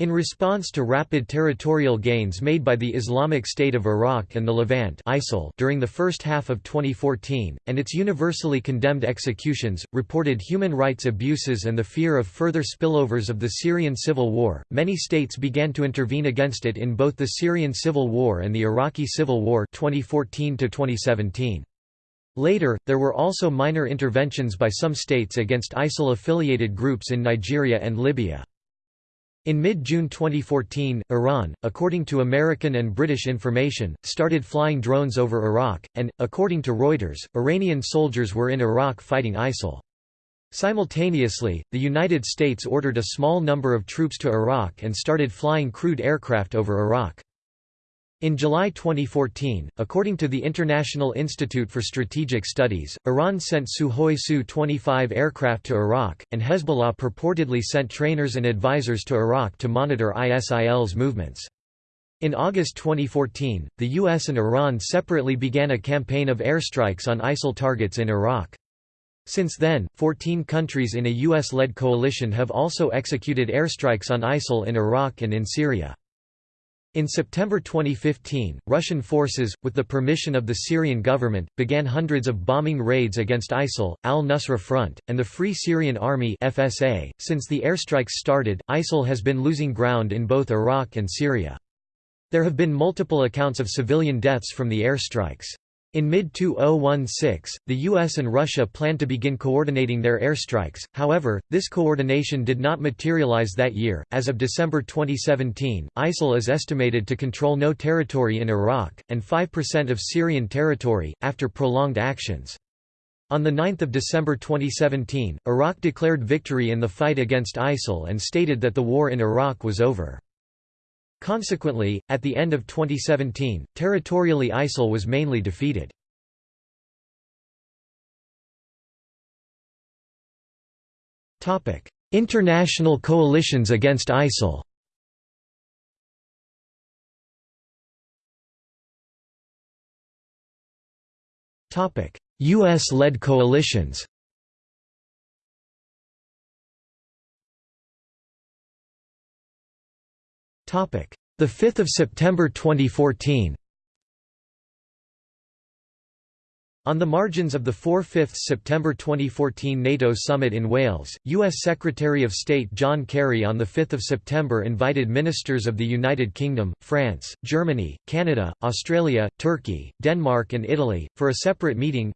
In response to rapid territorial gains made by the Islamic State of Iraq and the Levant ISIL during the first half of 2014, and its universally condemned executions, reported human rights abuses and the fear of further spillovers of the Syrian civil war, many states began to intervene against it in both the Syrian civil war and the Iraqi civil war 2014 -2017. Later, there were also minor interventions by some states against ISIL-affiliated groups in Nigeria and Libya. In mid-June 2014, Iran, according to American and British information, started flying drones over Iraq, and, according to Reuters, Iranian soldiers were in Iraq fighting ISIL. Simultaneously, the United States ordered a small number of troops to Iraq and started flying crewed aircraft over Iraq. In July 2014, according to the International Institute for Strategic Studies, Iran sent Sukhoi Su-25 aircraft to Iraq, and Hezbollah purportedly sent trainers and advisors to Iraq to monitor ISIL's movements. In August 2014, the US and Iran separately began a campaign of airstrikes on ISIL targets in Iraq. Since then, 14 countries in a US-led coalition have also executed airstrikes on ISIL in Iraq and in Syria. In September 2015, Russian forces, with the permission of the Syrian government, began hundreds of bombing raids against ISIL, al-Nusra Front, and the Free Syrian Army (FSA). Since the airstrikes started, ISIL has been losing ground in both Iraq and Syria. There have been multiple accounts of civilian deaths from the airstrikes. In mid-2016, the US and Russia planned to begin coordinating their airstrikes, however, this coordination did not materialize that year. As of December 2017, ISIL is estimated to control no territory in Iraq, and 5% of Syrian territory, after prolonged actions. On 9 December 2017, Iraq declared victory in the fight against ISIL and stated that the war in Iraq was over. Consequently, at the end of 2017, territorially ISIL was mainly defeated. International coalitions against ISIL U.S.-led coalitions The 5th of September 2014. On the margins of the 4-5 September 2014 NATO summit in Wales, U.S. Secretary of State John Kerry on 5 September invited ministers of the United Kingdom, France, Germany, Canada, Australia, Turkey, Denmark and Italy, for a separate meeting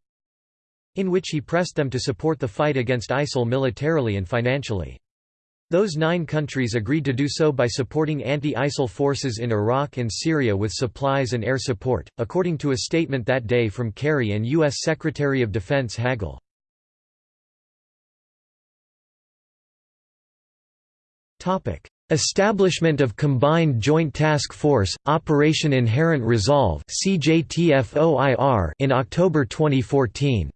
in which he pressed them to support the fight against ISIL militarily and financially. Those nine countries agreed to do so by supporting anti-ISIL forces in Iraq and Syria with supplies and air support, according to a statement that day from Kerry and U.S. Secretary of Defense Hagel. Establishment of Combined Joint Task Force, Operation Inherent Resolve in October 2014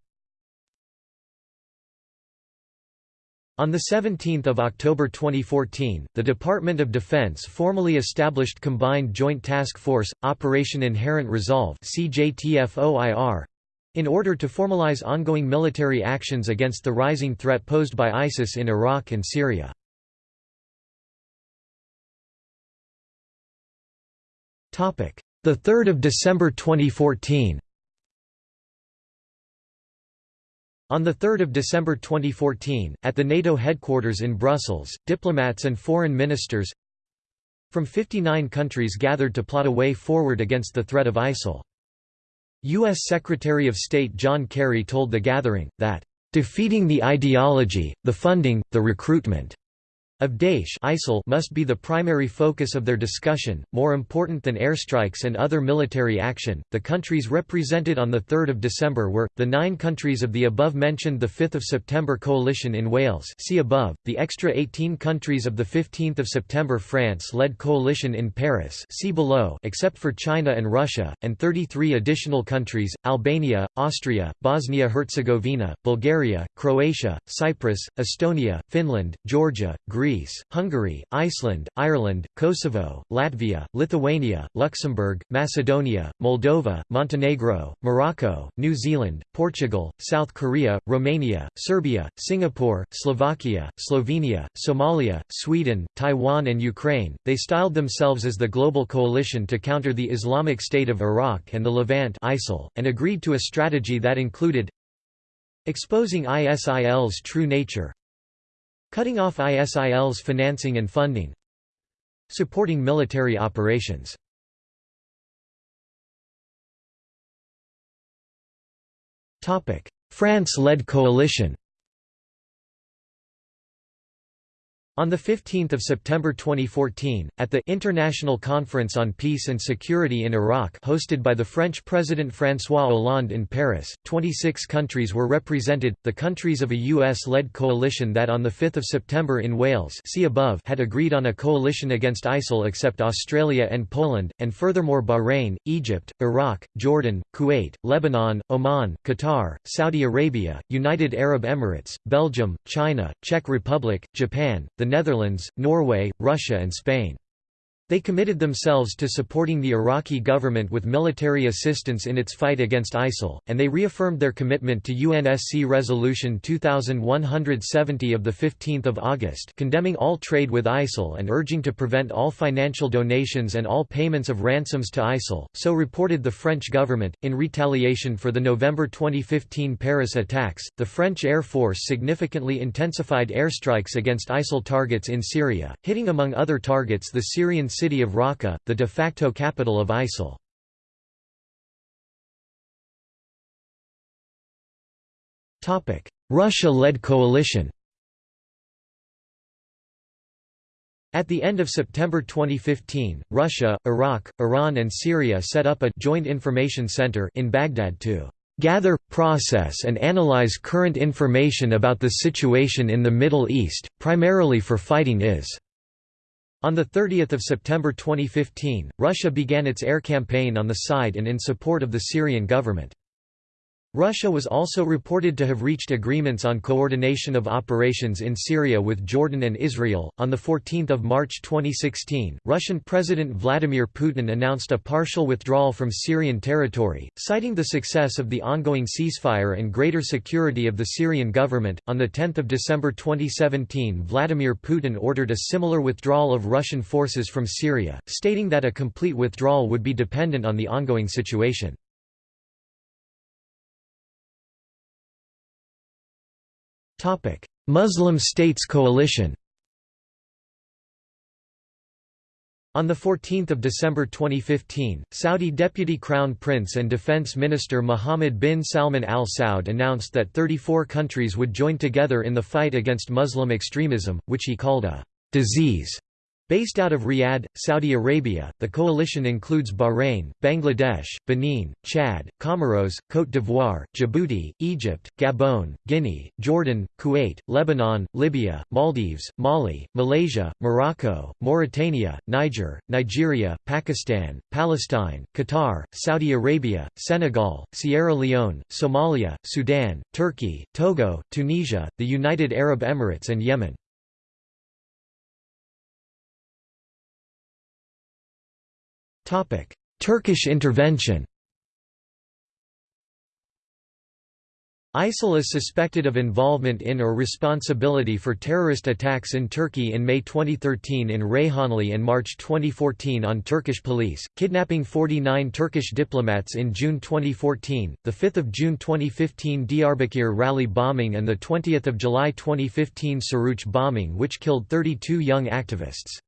On 17 October 2014, the Department of Defense formally established Combined Joint Task Force, Operation Inherent Resolve in order to formalize ongoing military actions against the rising threat posed by ISIS in Iraq and Syria. The 3rd of December 2014 On 3 December 2014, at the NATO headquarters in Brussels, diplomats and foreign ministers from 59 countries gathered to plot a way forward against the threat of ISIL. U.S. Secretary of State John Kerry told the gathering, that, "...defeating the ideology, the funding, the recruitment of Daesh ISIL must be the primary focus of their discussion, more important than airstrikes and other military action. The countries represented on 3 December were, the nine countries of the above-mentioned 5 September coalition in Wales see above, the extra 18 countries of the 15 September France-led coalition in Paris see below except for China and Russia, and 33 additional countries, Albania, Austria, Bosnia-Herzegovina, Bulgaria, Croatia, Cyprus, Estonia, Finland, Georgia, Greece, Greece, Hungary, Iceland, Ireland, Kosovo, Latvia, Lithuania, Luxembourg, Macedonia, Moldova, Montenegro, Morocco, New Zealand, Portugal, South Korea, Romania, Serbia, Singapore, Slovakia, Slovenia, Somalia, Sweden, Taiwan and Ukraine. They styled themselves as the Global Coalition to counter the Islamic State of Iraq and the Levant ISIL, and agreed to a strategy that included exposing ISIL's true nature, Cutting off ISIL's financing and funding Supporting military operations. France-led coalition On 15 September 2014, at the International Conference on Peace and Security in Iraq hosted by the French President François Hollande in Paris, 26 countries were represented, the countries of a US-led coalition that on 5 September in Wales see above had agreed on a coalition against ISIL except Australia and Poland, and furthermore Bahrain, Egypt, Iraq, Jordan, Kuwait, Lebanon, Oman, Qatar, Saudi Arabia, United Arab Emirates, Belgium, China, Czech Republic, Japan, the Netherlands, Norway, Russia and Spain. They committed themselves to supporting the Iraqi government with military assistance in its fight against ISIL, and they reaffirmed their commitment to UNSC Resolution 2170 of 15 August condemning all trade with ISIL and urging to prevent all financial donations and all payments of ransoms to ISIL, so reported the French government. In retaliation for the November 2015 Paris attacks, the French Air Force significantly intensified airstrikes against ISIL targets in Syria, hitting among other targets the Syrian city of Raqqa, the de facto capital of ISIL. Russia-led coalition At the end of September 2015, Russia, Iraq, Iran and Syria set up a «Joint Information Center» in Baghdad to «gather, process and analyze current information about the situation in the Middle East, primarily for fighting IS». On 30 September 2015, Russia began its air campaign on the side and in support of the Syrian government. Russia was also reported to have reached agreements on coordination of operations in Syria with Jordan and Israel. On 14 March 2016, Russian President Vladimir Putin announced a partial withdrawal from Syrian territory, citing the success of the ongoing ceasefire and greater security of the Syrian government. On 10 December 2017, Vladimir Putin ordered a similar withdrawal of Russian forces from Syria, stating that a complete withdrawal would be dependent on the ongoing situation. Muslim States Coalition On 14 December 2015, Saudi Deputy Crown Prince and Defense Minister Mohammed bin Salman al Saud announced that 34 countries would join together in the fight against Muslim extremism, which he called a «disease» Based out of Riyadh, Saudi Arabia, the coalition includes Bahrain, Bangladesh, Benin, Chad, Comoros, Côte d'Ivoire, Djibouti, Egypt, Gabon, Guinea, Jordan, Kuwait, Lebanon, Libya, Maldives, Mali, Malaysia, Morocco, Mauritania, Niger, Nigeria, Pakistan, Palestine, Qatar, Saudi Arabia, Senegal, Sierra Leone, Somalia, Sudan, Turkey, Togo, Tunisia, the United Arab Emirates and Yemen. Turkish intervention ISIL is suspected of involvement in or responsibility for terrorist attacks in Turkey in May 2013 in Reyhanli and March 2014 on Turkish police, kidnapping 49 Turkish diplomats in June 2014, the 5th of June 2015 Diyarbakir rally bombing and the 20th of July 2015 Suruç bombing which killed 32 young activists.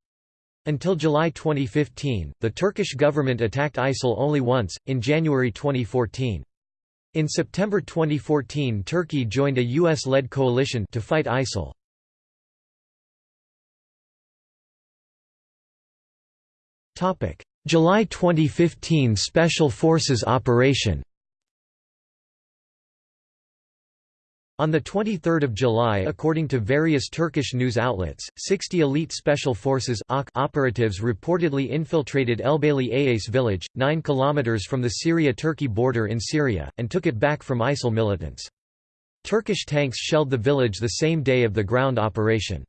Until July 2015, the Turkish government attacked ISIL only once, in January 2014. In September 2014 Turkey joined a US-led coalition to fight ISIL. July 2015 Special Forces operation On 23 July according to various Turkish news outlets, 60 elite special forces operatives reportedly infiltrated Elbeyli Ayas village, 9 km from the Syria-Turkey border in Syria, and took it back from ISIL militants. Turkish tanks shelled the village the same day of the ground operation.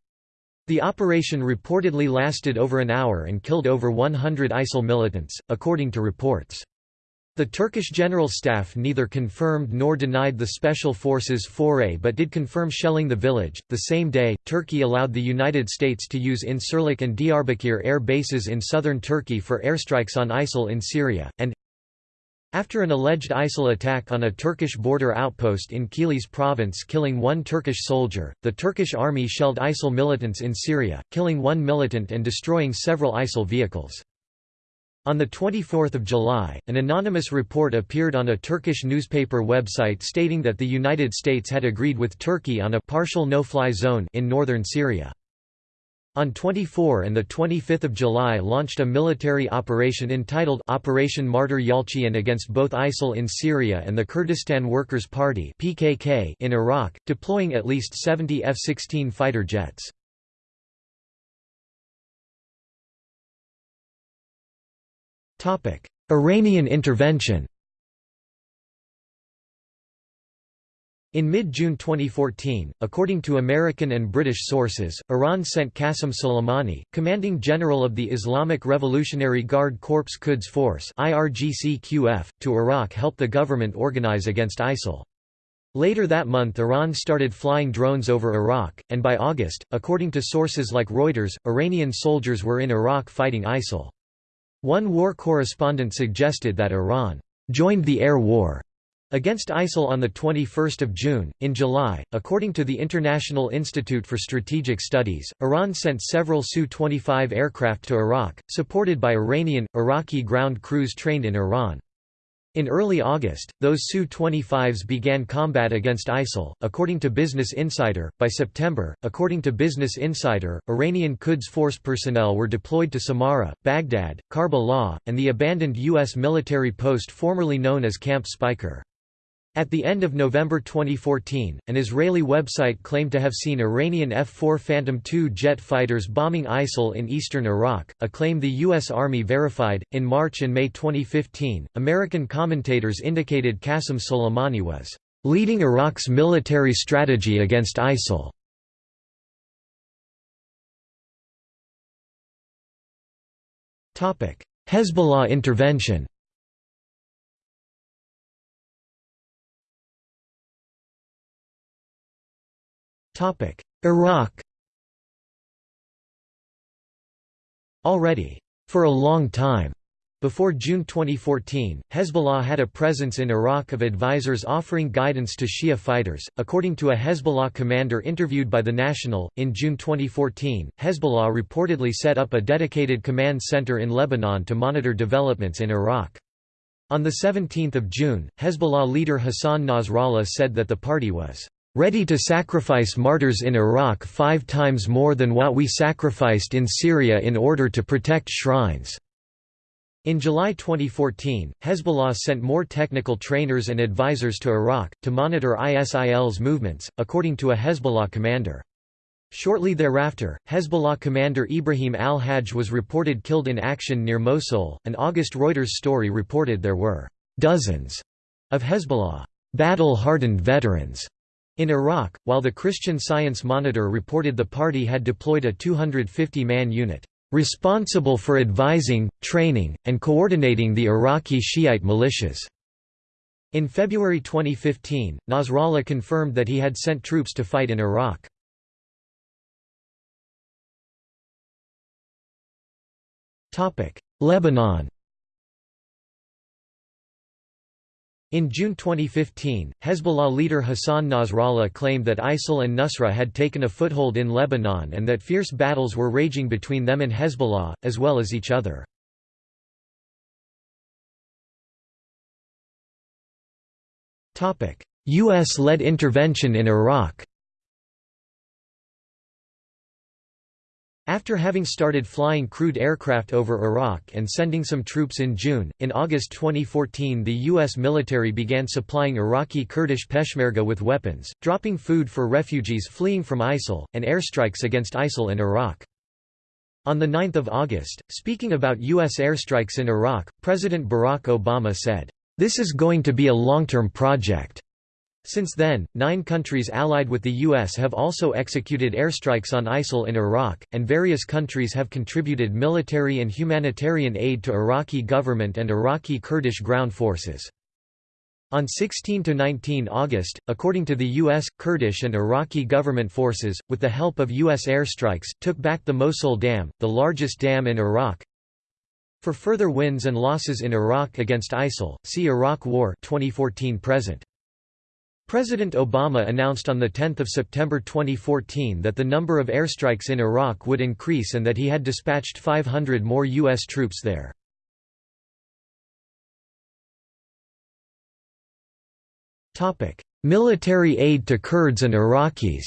The operation reportedly lasted over an hour and killed over 100 ISIL militants, according to reports. The Turkish General Staff neither confirmed nor denied the Special Forces foray but did confirm shelling the village. The same day, Turkey allowed the United States to use Incirlik and Diyarbakir air bases in southern Turkey for airstrikes on ISIL in Syria, and after an alleged ISIL attack on a Turkish border outpost in Kilis province killing one Turkish soldier, the Turkish army shelled ISIL militants in Syria, killing one militant and destroying several ISIL vehicles. On 24 July, an anonymous report appeared on a Turkish newspaper website stating that the United States had agreed with Turkey on a partial no-fly zone in northern Syria. On 24 and 25 July launched a military operation entitled Operation Martyr Yalcian against both ISIL in Syria and the Kurdistan Workers' Party in Iraq, deploying at least 70 F-16 fighter jets. Iranian intervention In mid-June 2014, according to American and British sources, Iran sent Qasem Soleimani, commanding general of the Islamic Revolutionary Guard Corps Quds Force to Iraq help the government organize against ISIL. Later that month Iran started flying drones over Iraq, and by August, according to sources like Reuters, Iranian soldiers were in Iraq fighting ISIL. One war correspondent suggested that Iran joined the air war against ISIL on 21 June. In July, according to the International Institute for Strategic Studies, Iran sent several Su-25 aircraft to Iraq, supported by Iranian, Iraqi ground crews trained in Iran. In early August, those Su-25s began combat against ISIL, according to Business Insider. By September, according to Business Insider, Iranian Quds Force personnel were deployed to Samarra, Baghdad, Karbala, and the abandoned U.S. military post formerly known as Camp Speicher. At the end of November 2014, an Israeli website claimed to have seen Iranian F-4 Phantom II jet fighters bombing ISIL in eastern Iraq, a claim the U.S. Army verified. In March and May 2015, American commentators indicated Qasem Soleimani was leading Iraq's military strategy against ISIL. Hezbollah intervention Iraq Already, for a long time, before June 2014, Hezbollah had a presence in Iraq of advisors offering guidance to Shia fighters. According to a Hezbollah commander interviewed by The National, in June 2014, Hezbollah reportedly set up a dedicated command center in Lebanon to monitor developments in Iraq. On 17 June, Hezbollah leader Hassan Nasrallah said that the party was ready to sacrifice martyrs in Iraq five times more than what we sacrificed in Syria in order to protect shrines." In July 2014, Hezbollah sent more technical trainers and advisors to Iraq, to monitor ISIL's movements, according to a Hezbollah commander. Shortly thereafter, Hezbollah commander Ibrahim al-Hajj was reported killed in action near Mosul. An August Reuters story reported there were dozens of Hezbollah battle-hardened veterans in Iraq, while the Christian Science Monitor reported the party had deployed a 250-man unit, "...responsible for advising, training, and coordinating the Iraqi Shiite militias." In February 2015, Nasrallah confirmed that he had sent troops to fight in Iraq. Lebanon In June 2015, Hezbollah leader Hassan Nasrallah claimed that ISIL and Nusra had taken a foothold in Lebanon and that fierce battles were raging between them and Hezbollah, as well as each other. U.S.-led intervention in Iraq After having started flying crewed aircraft over Iraq and sending some troops in June, in August 2014 the U.S. military began supplying Iraqi Kurdish Peshmerga with weapons, dropping food for refugees fleeing from ISIL, and airstrikes against ISIL in Iraq. On 9 August, speaking about U.S. airstrikes in Iraq, President Barack Obama said, "...this is going to be a long-term project." Since then, nine countries allied with the U.S. have also executed airstrikes on ISIL in Iraq, and various countries have contributed military and humanitarian aid to Iraqi government and Iraqi Kurdish ground forces. On 16–19 August, according to the U.S., Kurdish and Iraqi government forces, with the help of U.S. airstrikes, took back the Mosul Dam, the largest dam in Iraq. For further wins and losses in Iraq against ISIL, see Iraq War 2014 present. President Obama announced on 10 September 2014 that the number of airstrikes in Iraq would increase and that he had dispatched 500 more U.S. troops there. Military aid to Kurds and Iraqis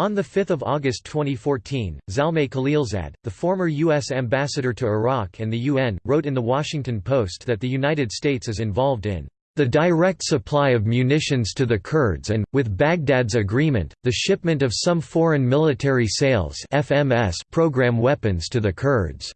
On 5 August 2014, Zalmay Khalilzad, the former U.S. ambassador to Iraq and the UN, wrote in The Washington Post that the United States is involved in the direct supply of munitions to the Kurds and, with Baghdad's agreement, the shipment of some foreign military sales FMS program weapons to the Kurds.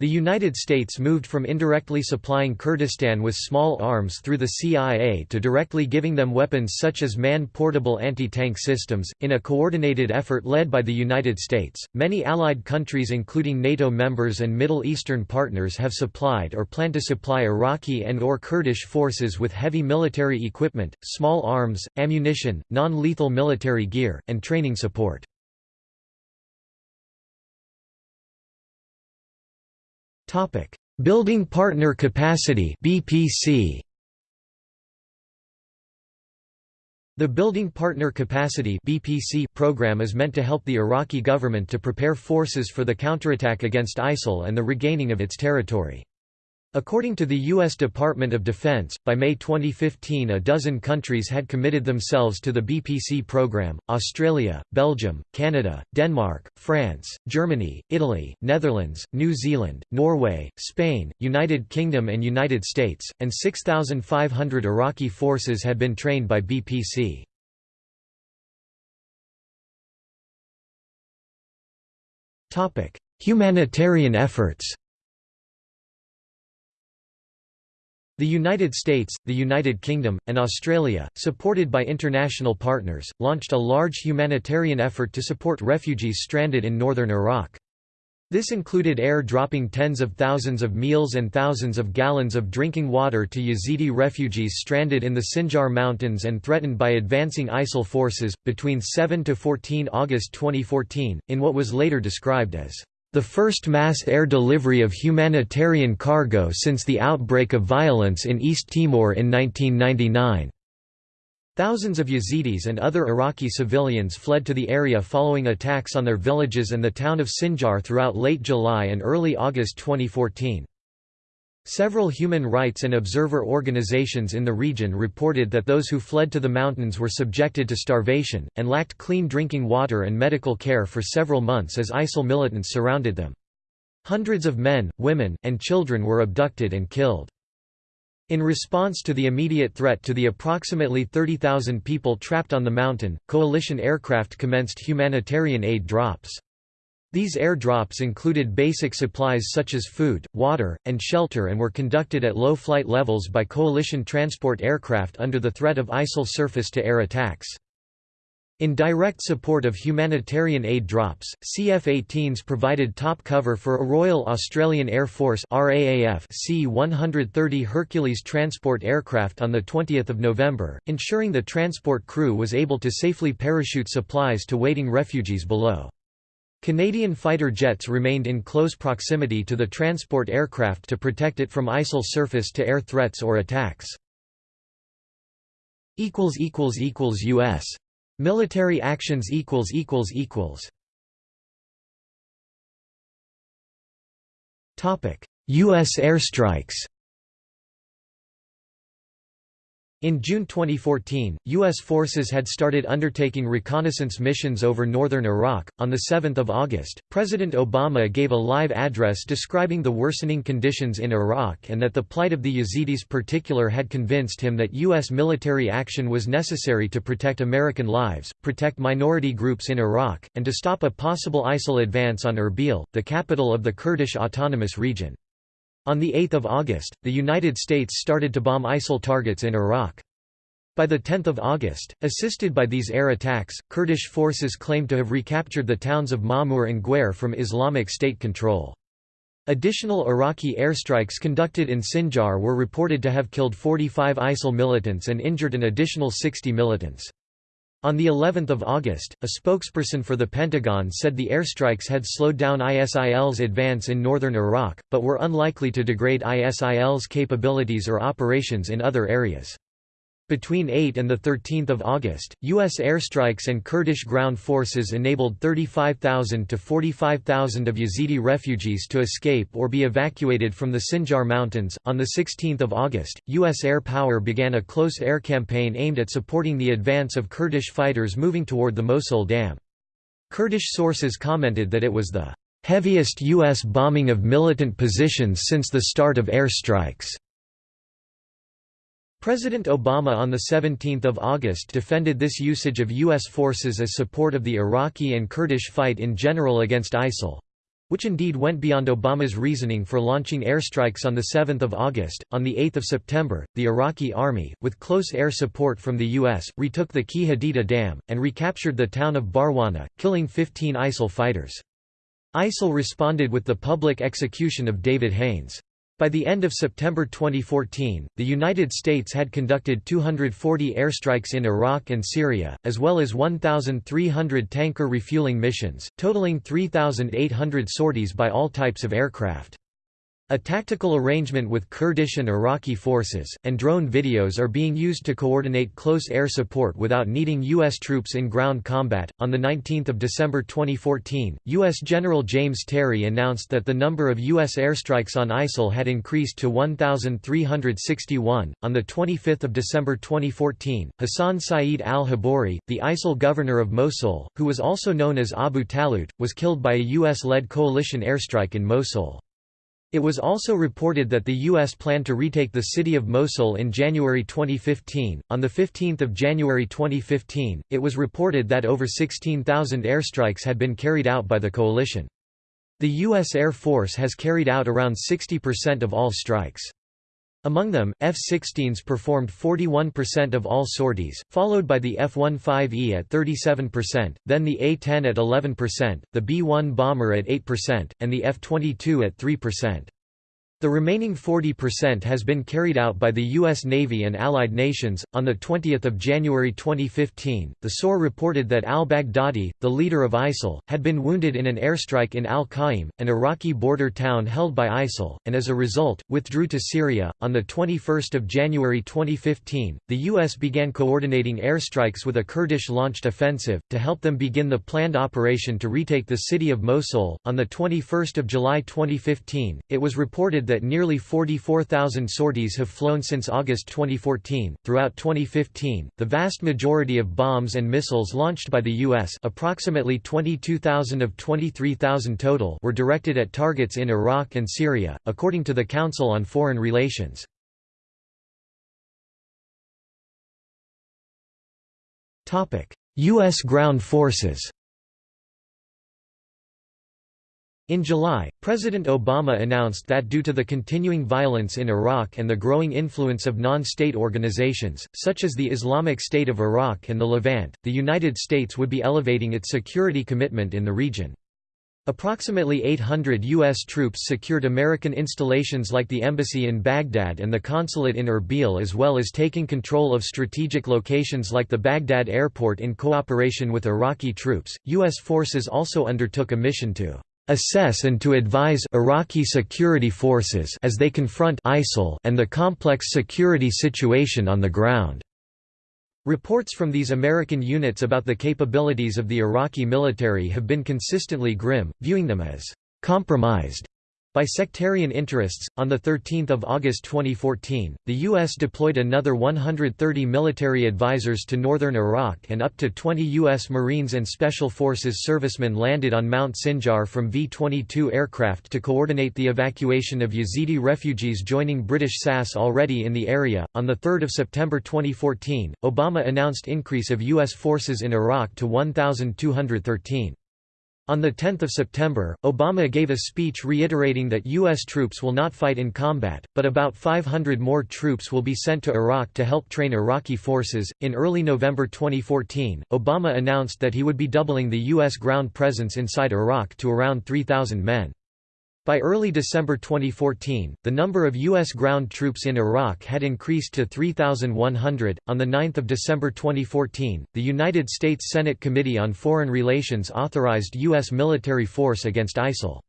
The United States moved from indirectly supplying Kurdistan with small arms through the CIA to directly giving them weapons such as man-portable anti-tank systems, in a coordinated effort led by the United States. Many allied countries including NATO members and Middle Eastern partners have supplied or plan to supply Iraqi and or Kurdish forces with heavy military equipment, small arms, ammunition, non-lethal military gear, and training support. Topic: Building Partner Capacity (BPC). The Building Partner Capacity (BPC) program is meant to help the Iraqi government to prepare forces for the counterattack against ISIL and the regaining of its territory. According to the U.S. Department of Defense, by May 2015 a dozen countries had committed themselves to the BPC program, Australia, Belgium, Canada, Denmark, France, Germany, Italy, Netherlands, New Zealand, Norway, Spain, United Kingdom and United States, and 6,500 Iraqi forces had been trained by BPC. Humanitarian efforts The United States, the United Kingdom, and Australia, supported by international partners, launched a large humanitarian effort to support refugees stranded in northern Iraq. This included air dropping tens of thousands of meals and thousands of gallons of drinking water to Yazidi refugees stranded in the Sinjar Mountains and threatened by advancing ISIL forces, between 7 to 14 August 2014, in what was later described as the first mass air delivery of humanitarian cargo since the outbreak of violence in East Timor in 1999. Thousands of Yazidis and other Iraqi civilians fled to the area following attacks on their villages and the town of Sinjar throughout late July and early August 2014. Several human rights and observer organizations in the region reported that those who fled to the mountains were subjected to starvation, and lacked clean drinking water and medical care for several months as ISIL militants surrounded them. Hundreds of men, women, and children were abducted and killed. In response to the immediate threat to the approximately 30,000 people trapped on the mountain, coalition aircraft commenced humanitarian aid drops. These airdrops included basic supplies such as food, water, and shelter and were conducted at low flight levels by coalition transport aircraft under the threat of ISIL surface-to-air attacks. In direct support of humanitarian aid drops, CF-18s provided top cover for a Royal Australian Air Force RAAF C-130 Hercules transport aircraft on 20 November, ensuring the transport crew was able to safely parachute supplies to waiting refugees below. Canadian fighter jets remained in close proximity to the transport aircraft to protect it from ISIL surface-to-air threats or attacks. U.S. Military actions U.S. airstrikes In June 2014, U.S. forces had started undertaking reconnaissance missions over northern Iraq. On 7 August, President Obama gave a live address describing the worsening conditions in Iraq and that the plight of the Yazidis particular had convinced him that U.S. military action was necessary to protect American lives, protect minority groups in Iraq, and to stop a possible ISIL advance on Erbil, the capital of the Kurdish Autonomous Region. On 8 August, the United States started to bomb ISIL targets in Iraq. By 10 August, assisted by these air attacks, Kurdish forces claimed to have recaptured the towns of Mamur and Gwer from Islamic State control. Additional Iraqi airstrikes conducted in Sinjar were reported to have killed 45 ISIL militants and injured an additional 60 militants. On the 11th of August, a spokesperson for the Pentagon said the airstrikes had slowed down ISIL's advance in northern Iraq, but were unlikely to degrade ISIL's capabilities or operations in other areas. Between 8 and 13 August, U.S. airstrikes and Kurdish ground forces enabled 35,000 to 45,000 of Yazidi refugees to escape or be evacuated from the Sinjar Mountains. On 16 August, U.S. air power began a close air campaign aimed at supporting the advance of Kurdish fighters moving toward the Mosul Dam. Kurdish sources commented that it was the heaviest U.S. bombing of militant positions since the start of airstrikes. President Obama on 17 August defended this usage of U.S. forces as support of the Iraqi and Kurdish fight in general against ISIL—which indeed went beyond Obama's reasoning for launching airstrikes on 7 August. On 8 September, the Iraqi army, with close air support from the U.S., retook the Key Haditha Dam, and recaptured the town of Barwana, killing 15 ISIL fighters. ISIL responded with the public execution of David Haines. By the end of September 2014, the United States had conducted 240 airstrikes in Iraq and Syria, as well as 1,300 tanker refueling missions, totaling 3,800 sorties by all types of aircraft. A tactical arrangement with Kurdish and Iraqi forces, and drone videos are being used to coordinate close air support without needing U.S. troops in ground combat. On 19 December 2014, U.S. General James Terry announced that the number of U.S. airstrikes on ISIL had increased to 1,361. On 25 December 2014, Hassan Saeed al Habori, the ISIL governor of Mosul, who was also known as Abu Talut, was killed by a U.S. led coalition airstrike in Mosul. It was also reported that the U.S. planned to retake the city of Mosul in January 2015. On 15 January 2015, it was reported that over 16,000 airstrikes had been carried out by the coalition. The U.S. Air Force has carried out around 60% of all strikes. Among them, F-16s performed 41% of all sorties, followed by the F-15E at 37%, then the A-10 at 11%, the B-1 bomber at 8%, and the F-22 at 3%. The remaining 40% has been carried out by the U.S. Navy and allied nations. On 20 January 2015, the SOR reported that al Baghdadi, the leader of ISIL, had been wounded in an airstrike in al Qaim, an Iraqi border town held by ISIL, and as a result, withdrew to Syria. On 21 January 2015, the U.S. began coordinating airstrikes with a Kurdish launched offensive, to help them begin the planned operation to retake the city of Mosul. On 21 July 2015, it was reported that nearly 44,000 sorties have flown since August 2014. Throughout 2015, the vast majority of bombs and missiles launched by the U.S. approximately 22,000 of 23,000 total were directed at targets in Iraq and Syria, according to the Council on Foreign Relations. U.S. ground forces In July, President Obama announced that due to the continuing violence in Iraq and the growing influence of non-state organizations, such as the Islamic State of Iraq and the Levant, the United States would be elevating its security commitment in the region. Approximately 800 U.S. troops secured American installations like the embassy in Baghdad and the consulate in Erbil as well as taking control of strategic locations like the Baghdad airport in cooperation with Iraqi troops. U.S. forces also undertook a mission to assess and to advise Iraqi security forces as they confront ISIL and the complex security situation on the ground. Reports from these American units about the capabilities of the Iraqi military have been consistently grim, viewing them as compromised by sectarian interests, on 13 August 2014, the U.S. deployed another 130 military advisors to northern Iraq and up to 20 U.S. Marines and Special Forces servicemen landed on Mount Sinjar from V-22 aircraft to coordinate the evacuation of Yazidi refugees joining British SAS already in the area. On 3 September 2014, Obama announced increase of U.S. forces in Iraq to 1,213. On 10 September, Obama gave a speech reiterating that U.S. troops will not fight in combat, but about 500 more troops will be sent to Iraq to help train Iraqi forces. In early November 2014, Obama announced that he would be doubling the U.S. ground presence inside Iraq to around 3,000 men. By early December 2014, the number of U.S. ground troops in Iraq had increased to 3,100. On 9 December 2014, the United States Senate Committee on Foreign Relations authorized U.S. military force against ISIL.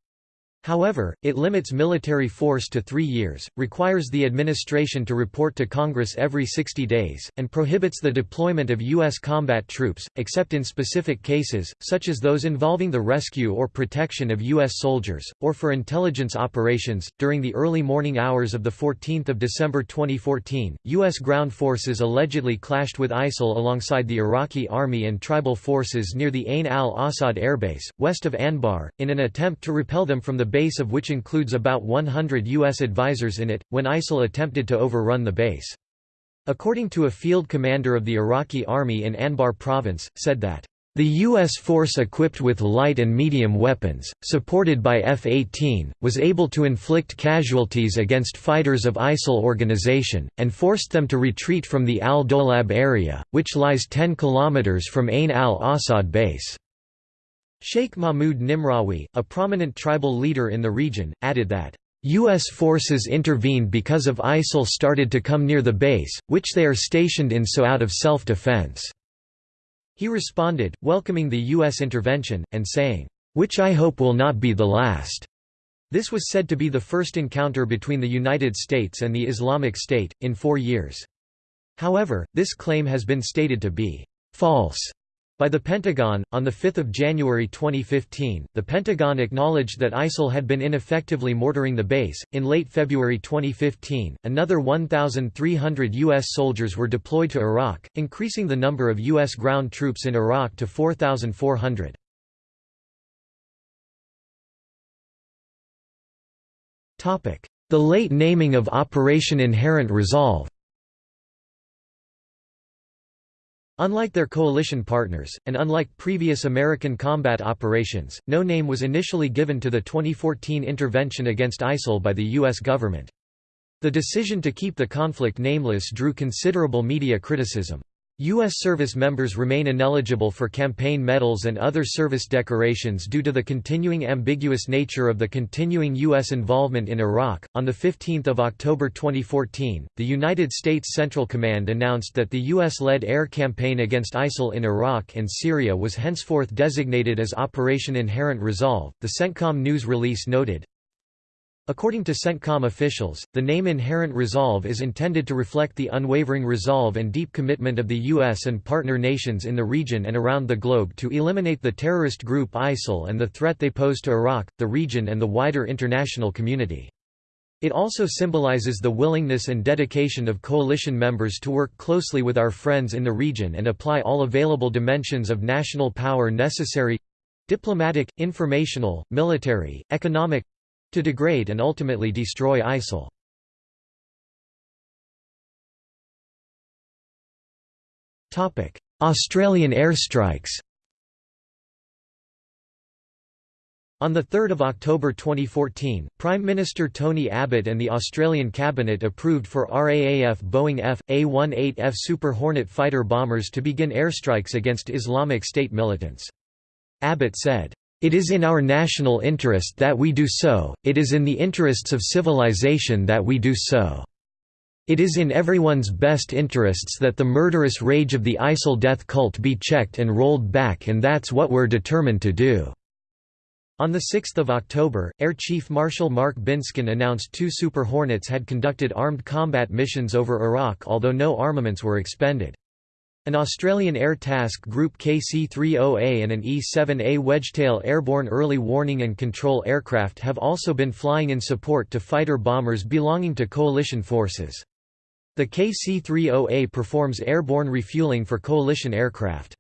However, it limits military force to three years, requires the administration to report to Congress every 60 days, and prohibits the deployment of U.S. combat troops, except in specific cases, such as those involving the rescue or protection of U.S. soldiers, or for intelligence operations. During the early morning hours of 14 December 2014, U.S. ground forces allegedly clashed with ISIL alongside the Iraqi army and tribal forces near the Ain al-Assad airbase, west of Anbar, in an attempt to repel them from the base of which includes about 100 U.S. advisors in it, when ISIL attempted to overrun the base. According to a field commander of the Iraqi army in Anbar province, said that the U.S. force equipped with light and medium weapons, supported by F-18, was able to inflict casualties against fighters of ISIL organization, and forced them to retreat from the al-Dolab area, which lies 10 kilometers from Ain al-Assad base. Sheikh Mahmud Nimrawi, a prominent tribal leader in the region, added that, U.S. forces intervened because of ISIL started to come near the base, which they are stationed in so out of self-defense." He responded, welcoming the U.S. intervention, and saying, "...which I hope will not be the last." This was said to be the first encounter between the United States and the Islamic State, in four years. However, this claim has been stated to be false by the Pentagon, on 5 January 2015, the Pentagon acknowledged that ISIL had been ineffectively mortaring the base. In late February 2015, another 1,300 U.S. soldiers were deployed to Iraq, increasing the number of U.S. ground troops in Iraq to 4,400. The late naming of Operation Inherent Resolve Unlike their coalition partners, and unlike previous American combat operations, no name was initially given to the 2014 intervention against ISIL by the U.S. government. The decision to keep the conflict nameless drew considerable media criticism. U.S. service members remain ineligible for campaign medals and other service decorations due to the continuing ambiguous nature of the continuing U.S. involvement in Iraq. On 15 October 2014, the United States Central Command announced that the U.S. led air campaign against ISIL in Iraq and Syria was henceforth designated as Operation Inherent Resolve. The CENTCOM news release noted, According to CENTCOM officials, the name Inherent Resolve is intended to reflect the unwavering resolve and deep commitment of the U.S. and partner nations in the region and around the globe to eliminate the terrorist group ISIL and the threat they pose to Iraq, the region and the wider international community. It also symbolizes the willingness and dedication of coalition members to work closely with our friends in the region and apply all available dimensions of national power necessary—diplomatic, informational, military, economic, to degrade and ultimately destroy ISIL. Australian airstrikes On 3 October 2014, Prime Minister Tony Abbott and the Australian Cabinet approved for RAAF Boeing F.A-18F Super Hornet fighter bombers to begin airstrikes against Islamic State militants. Abbott said, it is in our national interest that we do so, it is in the interests of civilization that we do so. It is in everyone's best interests that the murderous rage of the ISIL death cult be checked and rolled back and that's what we're determined to do." On 6 October, Air Chief Marshal Mark Binskin announced two Super Hornets had conducted armed combat missions over Iraq although no armaments were expended. An Australian Air Task Group KC-30A and an E-7A Wedgetail airborne early warning and control aircraft have also been flying in support to fighter bombers belonging to coalition forces. The KC-30A performs airborne refueling for coalition aircraft.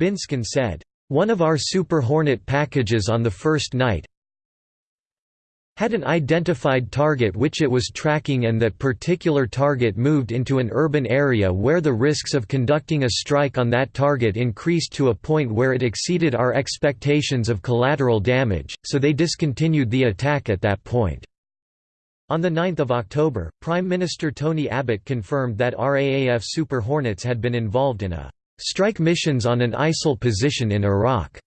Binskin said, "...one of our Super Hornet packages on the first night had an identified target which it was tracking and that particular target moved into an urban area where the risks of conducting a strike on that target increased to a point where it exceeded our expectations of collateral damage, so they discontinued the attack at that point." On 9 October, Prime Minister Tony Abbott confirmed that RAAF Super Hornets had been involved in a «strike missions on an ISIL position in Iraq».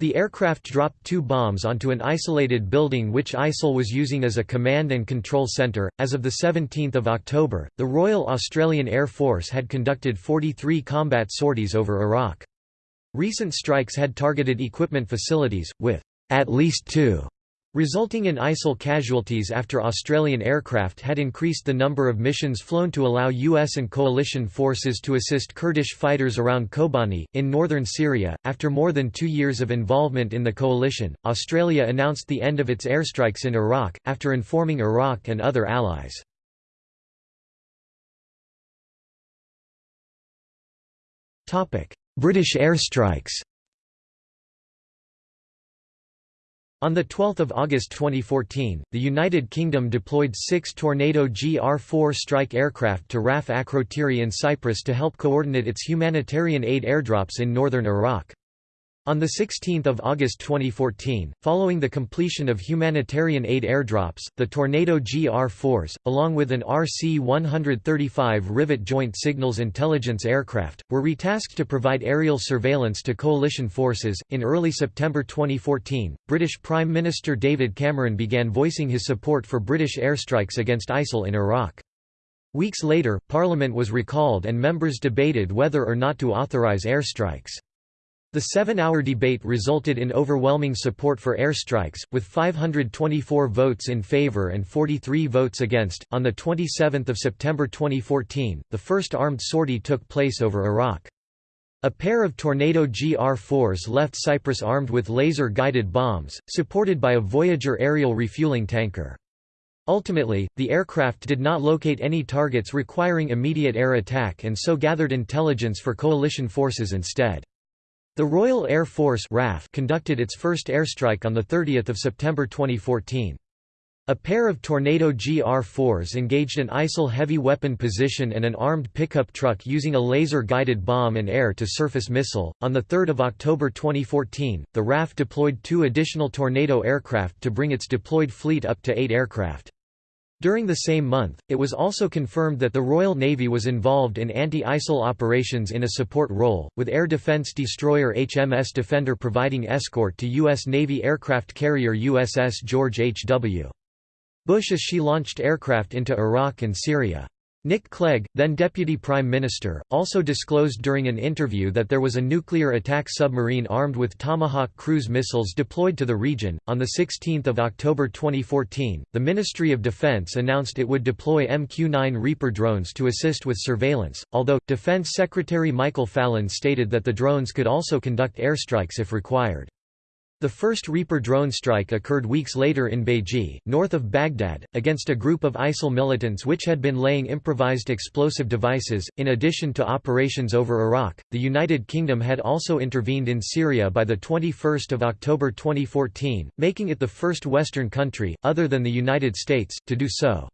The aircraft dropped two bombs onto an isolated building which ISIL was using as a command and control centre. As of 17 October, the Royal Australian Air Force had conducted 43 combat sorties over Iraq. Recent strikes had targeted equipment facilities, with at least two resulting in ISIL casualties after Australian aircraft had increased the number of missions flown to allow US and coalition forces to assist Kurdish fighters around Kobani, in northern Syria. After more than two years of involvement in the coalition, Australia announced the end of its airstrikes in Iraq, after informing Iraq and other allies. British airstrikes On 12 August 2014, the United Kingdom deployed six Tornado GR-4 strike aircraft to RAF Akrotiri in Cyprus to help coordinate its humanitarian aid airdrops in northern Iraq. On 16 August 2014, following the completion of humanitarian aid airdrops, the Tornado GR-4s, along with an RC-135 Rivet Joint Signals Intelligence aircraft, were retasked to provide aerial surveillance to coalition forces. In early September 2014, British Prime Minister David Cameron began voicing his support for British airstrikes against ISIL in Iraq. Weeks later, Parliament was recalled and members debated whether or not to authorise airstrikes. The seven-hour debate resulted in overwhelming support for airstrikes, with 524 votes in favor and 43 votes against. On the 27th of September 2014, the first armed sortie took place over Iraq. A pair of Tornado GR-4s left Cyprus armed with laser-guided bombs, supported by a Voyager aerial refueling tanker. Ultimately, the aircraft did not locate any targets requiring immediate air attack and so gathered intelligence for coalition forces instead. The Royal Air Force RAF conducted its first airstrike on 30 September 2014. A pair of Tornado GR-4s engaged an ISIL heavy weapon position and an armed pickup truck using a laser-guided bomb and air-to-surface missile. On 3 October 2014, the RAF deployed two additional Tornado aircraft to bring its deployed fleet up to eight aircraft. During the same month, it was also confirmed that the Royal Navy was involved in anti-ISIL operations in a support role, with air defense destroyer HMS Defender providing escort to U.S. Navy aircraft carrier USS George H. W. Bush as she launched aircraft into Iraq and Syria. Nick Clegg, then Deputy Prime Minister, also disclosed during an interview that there was a nuclear attack submarine armed with Tomahawk cruise missiles deployed to the region. On 16 October 2014, the Ministry of Defense announced it would deploy MQ 9 Reaper drones to assist with surveillance, although, Defense Secretary Michael Fallon stated that the drones could also conduct airstrikes if required. The first Reaper drone strike occurred weeks later in Beiji, north of Baghdad, against a group of ISIL militants which had been laying improvised explosive devices. In addition to operations over Iraq, the United Kingdom had also intervened in Syria by the 21st of October 2014, making it the first Western country, other than the United States, to do so.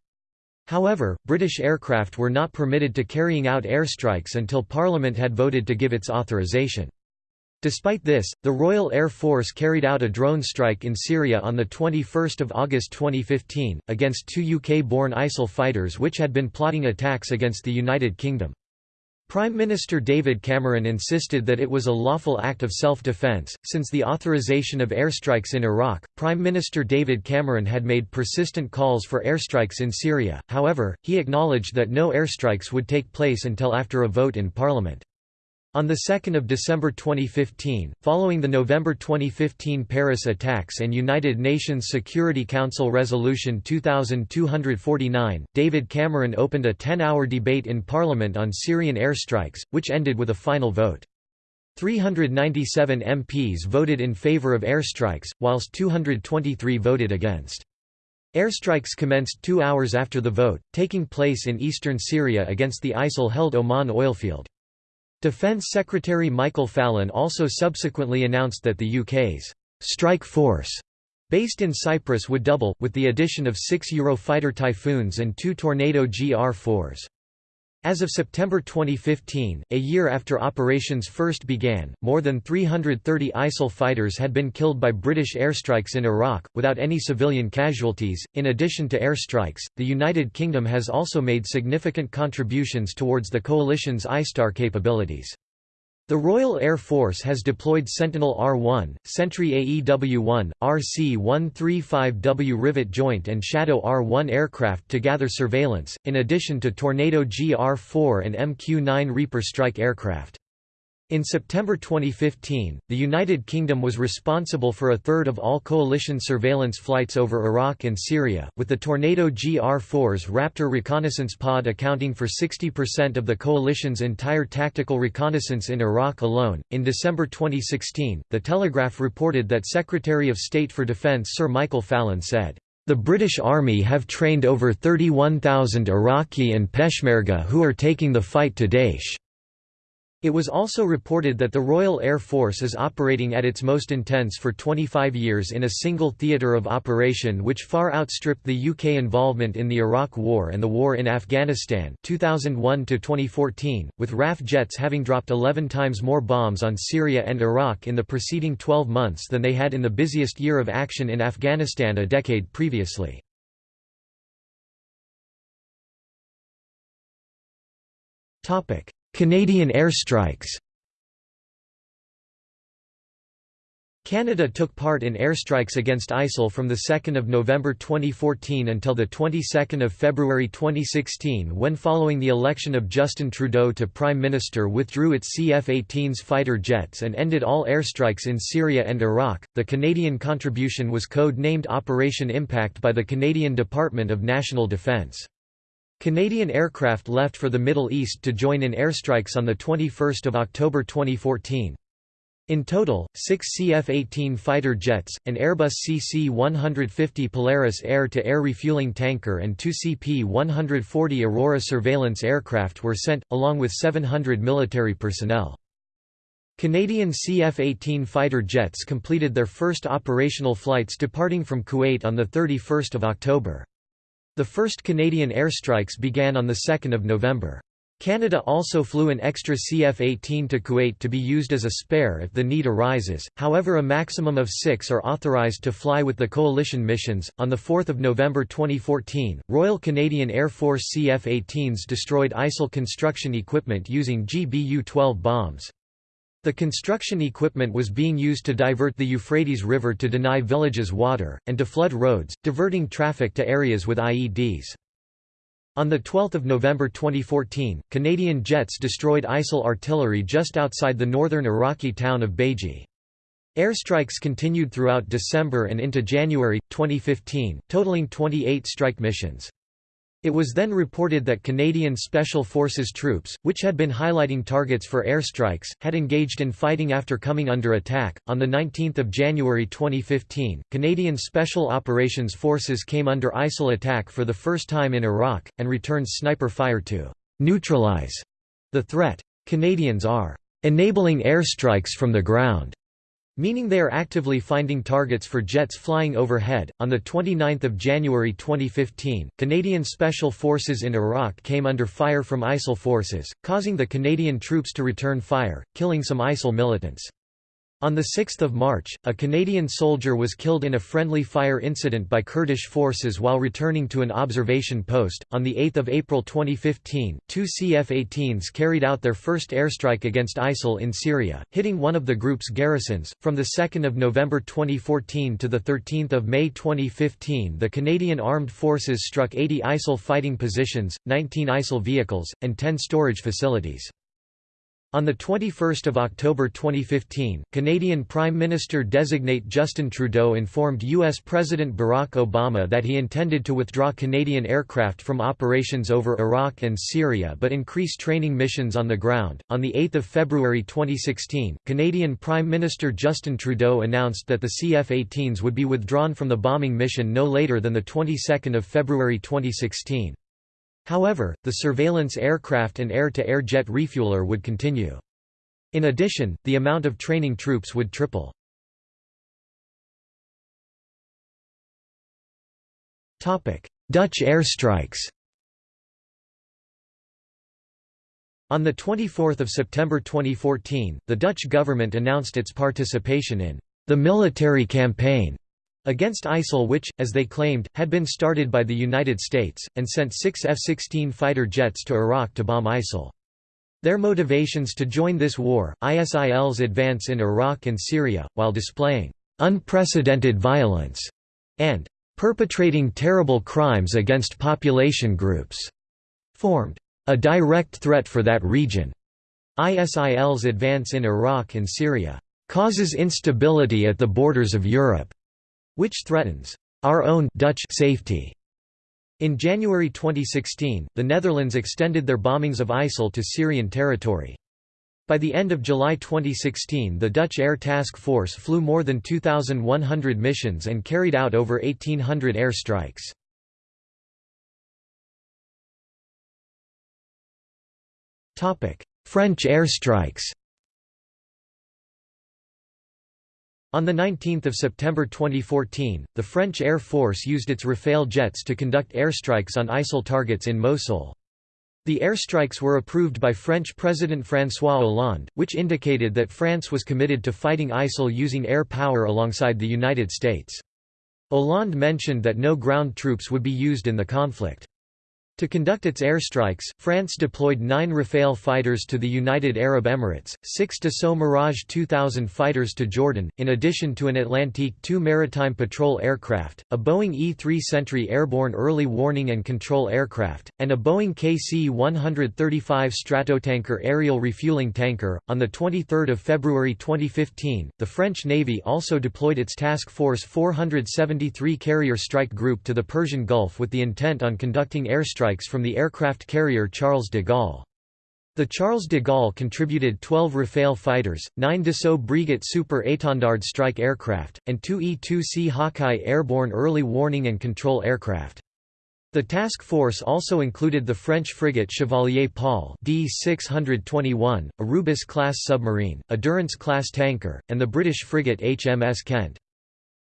However, British aircraft were not permitted to carrying out airstrikes until Parliament had voted to give its authorization. Despite this, the Royal Air Force carried out a drone strike in Syria on 21 August 2015, against two UK-born ISIL fighters which had been plotting attacks against the United Kingdom. Prime Minister David Cameron insisted that it was a lawful act of self-defense. Since the authorization of airstrikes in Iraq, Prime Minister David Cameron had made persistent calls for airstrikes in Syria, however, he acknowledged that no airstrikes would take place until after a vote in Parliament. On 2 December 2015, following the November 2015 Paris attacks and United Nations Security Council Resolution 2249, David Cameron opened a 10-hour debate in Parliament on Syrian airstrikes, which ended with a final vote. 397 MPs voted in favour of airstrikes, whilst 223 voted against. Airstrikes commenced two hours after the vote, taking place in eastern Syria against the ISIL-held Omar oilfield. Defence Secretary Michael Fallon also subsequently announced that the UK's «strike force» based in Cyprus would double, with the addition of six Eurofighter Typhoons and two Tornado GR-4s. As of September 2015, a year after operations first began, more than 330 ISIL fighters had been killed by British airstrikes in Iraq, without any civilian casualties. In addition to airstrikes, the United Kingdom has also made significant contributions towards the coalition's ISTAR capabilities. The Royal Air Force has deployed Sentinel R-1, Sentry AEW-1, RC-135W Rivet Joint and Shadow R-1 aircraft to gather surveillance, in addition to Tornado GR-4 and MQ-9 Reaper strike aircraft. In September 2015, the United Kingdom was responsible for a third of all coalition surveillance flights over Iraq and Syria, with the Tornado GR-4's Raptor reconnaissance pod accounting for 60% of the coalition's entire tactical reconnaissance in Iraq alone. In December 2016, The Telegraph reported that Secretary of State for Defense Sir Michael Fallon said, the British Army have trained over 31,000 Iraqi and Peshmerga who are taking the fight to Daesh. It was also reported that the Royal Air Force is operating at its most intense for 25 years in a single theatre of operation which far outstripped the UK involvement in the Iraq War and the war in Afghanistan 2001 with RAF jets having dropped 11 times more bombs on Syria and Iraq in the preceding 12 months than they had in the busiest year of action in Afghanistan a decade previously. Topic Canadian airstrikes Canada took part in airstrikes against ISIL from 2 November 2014 until 22 February 2016 when following the election of Justin Trudeau to Prime Minister withdrew its CF-18's fighter jets and ended all airstrikes in Syria and Iraq. The Canadian contribution was code-named Operation Impact by the Canadian Department of National Defence. Canadian aircraft left for the Middle East to join in airstrikes on 21 October 2014. In total, six CF-18 fighter jets, an Airbus CC-150 Polaris air-to-air -air refueling tanker and two CP-140 Aurora surveillance aircraft were sent, along with 700 military personnel. Canadian CF-18 fighter jets completed their first operational flights departing from Kuwait on 31 October. The first Canadian airstrikes began on 2 November. Canada also flew an extra CF-18 to Kuwait to be used as a spare if the need arises, however a maximum of six are authorized to fly with the coalition missions. On 4 November 2014, Royal Canadian Air Force CF-18s destroyed ISIL construction equipment using GBU-12 bombs. The construction equipment was being used to divert the Euphrates River to deny villages water, and to flood roads, diverting traffic to areas with IEDs. On 12 November 2014, Canadian jets destroyed ISIL artillery just outside the northern Iraqi town of Baiji. Airstrikes continued throughout December and into January, 2015, totaling 28 strike missions. It was then reported that Canadian Special Forces troops, which had been highlighting targets for airstrikes, had engaged in fighting after coming under attack. On the 19th of January 2015, Canadian Special Operations Forces came under ISIL attack for the first time in Iraq and returned sniper fire to neutralize the threat. Canadians are enabling airstrikes from the ground meaning they are actively finding targets for jets flying overhead. On the 29th of January 2015, Canadian Special Forces in Iraq came under fire from ISIL forces, causing the Canadian troops to return fire, killing some ISIL militants. On 6 March, a Canadian soldier was killed in a friendly fire incident by Kurdish forces while returning to an observation post. On 8 April 2015, two CF-18s carried out their first airstrike against ISIL in Syria, hitting one of the group's garrisons. From 2 November 2014 to 13 May 2015 the Canadian Armed Forces struck 80 ISIL fighting positions, 19 ISIL vehicles, and 10 storage facilities. On 21 October 2015, Canadian Prime Minister-designate Justin Trudeau informed U.S. President Barack Obama that he intended to withdraw Canadian aircraft from operations over Iraq and Syria but increase training missions on the ground. On 8 February 2016, Canadian Prime Minister Justin Trudeau announced that the CF-18s would be withdrawn from the bombing mission no later than the 22nd of February 2016. However, the surveillance aircraft and air-to-air -air jet refueler would continue. In addition, the amount of training troops would triple. Dutch airstrikes On 24 September 2014, the Dutch government announced its participation in the military campaign against ISIL which, as they claimed, had been started by the United States, and sent six F-16 fighter jets to Iraq to bomb ISIL. Their motivations to join this war, ISIL's advance in Iraq and Syria, while displaying unprecedented violence and perpetrating terrible crimes against population groups, formed a direct threat for that region. ISIL's advance in Iraq and Syria causes instability at the borders of Europe, which threatens our own Dutch safety. In January 2016, the Netherlands extended their bombings of ISIL to Syrian territory. By the end of July 2016 the Dutch Air Task Force flew more than 2,100 missions and carried out over 1,800 air strikes. French airstrikes On 19 September 2014, the French Air Force used its Rafale jets to conduct airstrikes on ISIL targets in Mosul. The airstrikes were approved by French President François Hollande, which indicated that France was committed to fighting ISIL using air power alongside the United States. Hollande mentioned that no ground troops would be used in the conflict. To conduct its airstrikes, France deployed nine Rafale fighters to the United Arab Emirates, six Dassault Mirage 2000 fighters to Jordan, in addition to an Atlantique II maritime patrol aircraft, a Boeing E-3 Sentry airborne early warning and control aircraft, and a Boeing KC-135 Stratotanker aerial refueling tanker. On 23 February 2015, the French Navy also deployed its Task Force 473 carrier strike group to the Persian Gulf with the intent on conducting airstrikes strikes from the aircraft carrier Charles de Gaulle. The Charles de Gaulle contributed 12 Rafale fighters, 9 Dassault Breguet Super Étendard strike aircraft, and 2 E-2C Hawkeye airborne early warning and control aircraft. The task force also included the French frigate Chevalier Paul D-621, a Rubis-class submarine, a Durance-class tanker, and the British frigate HMS Kent.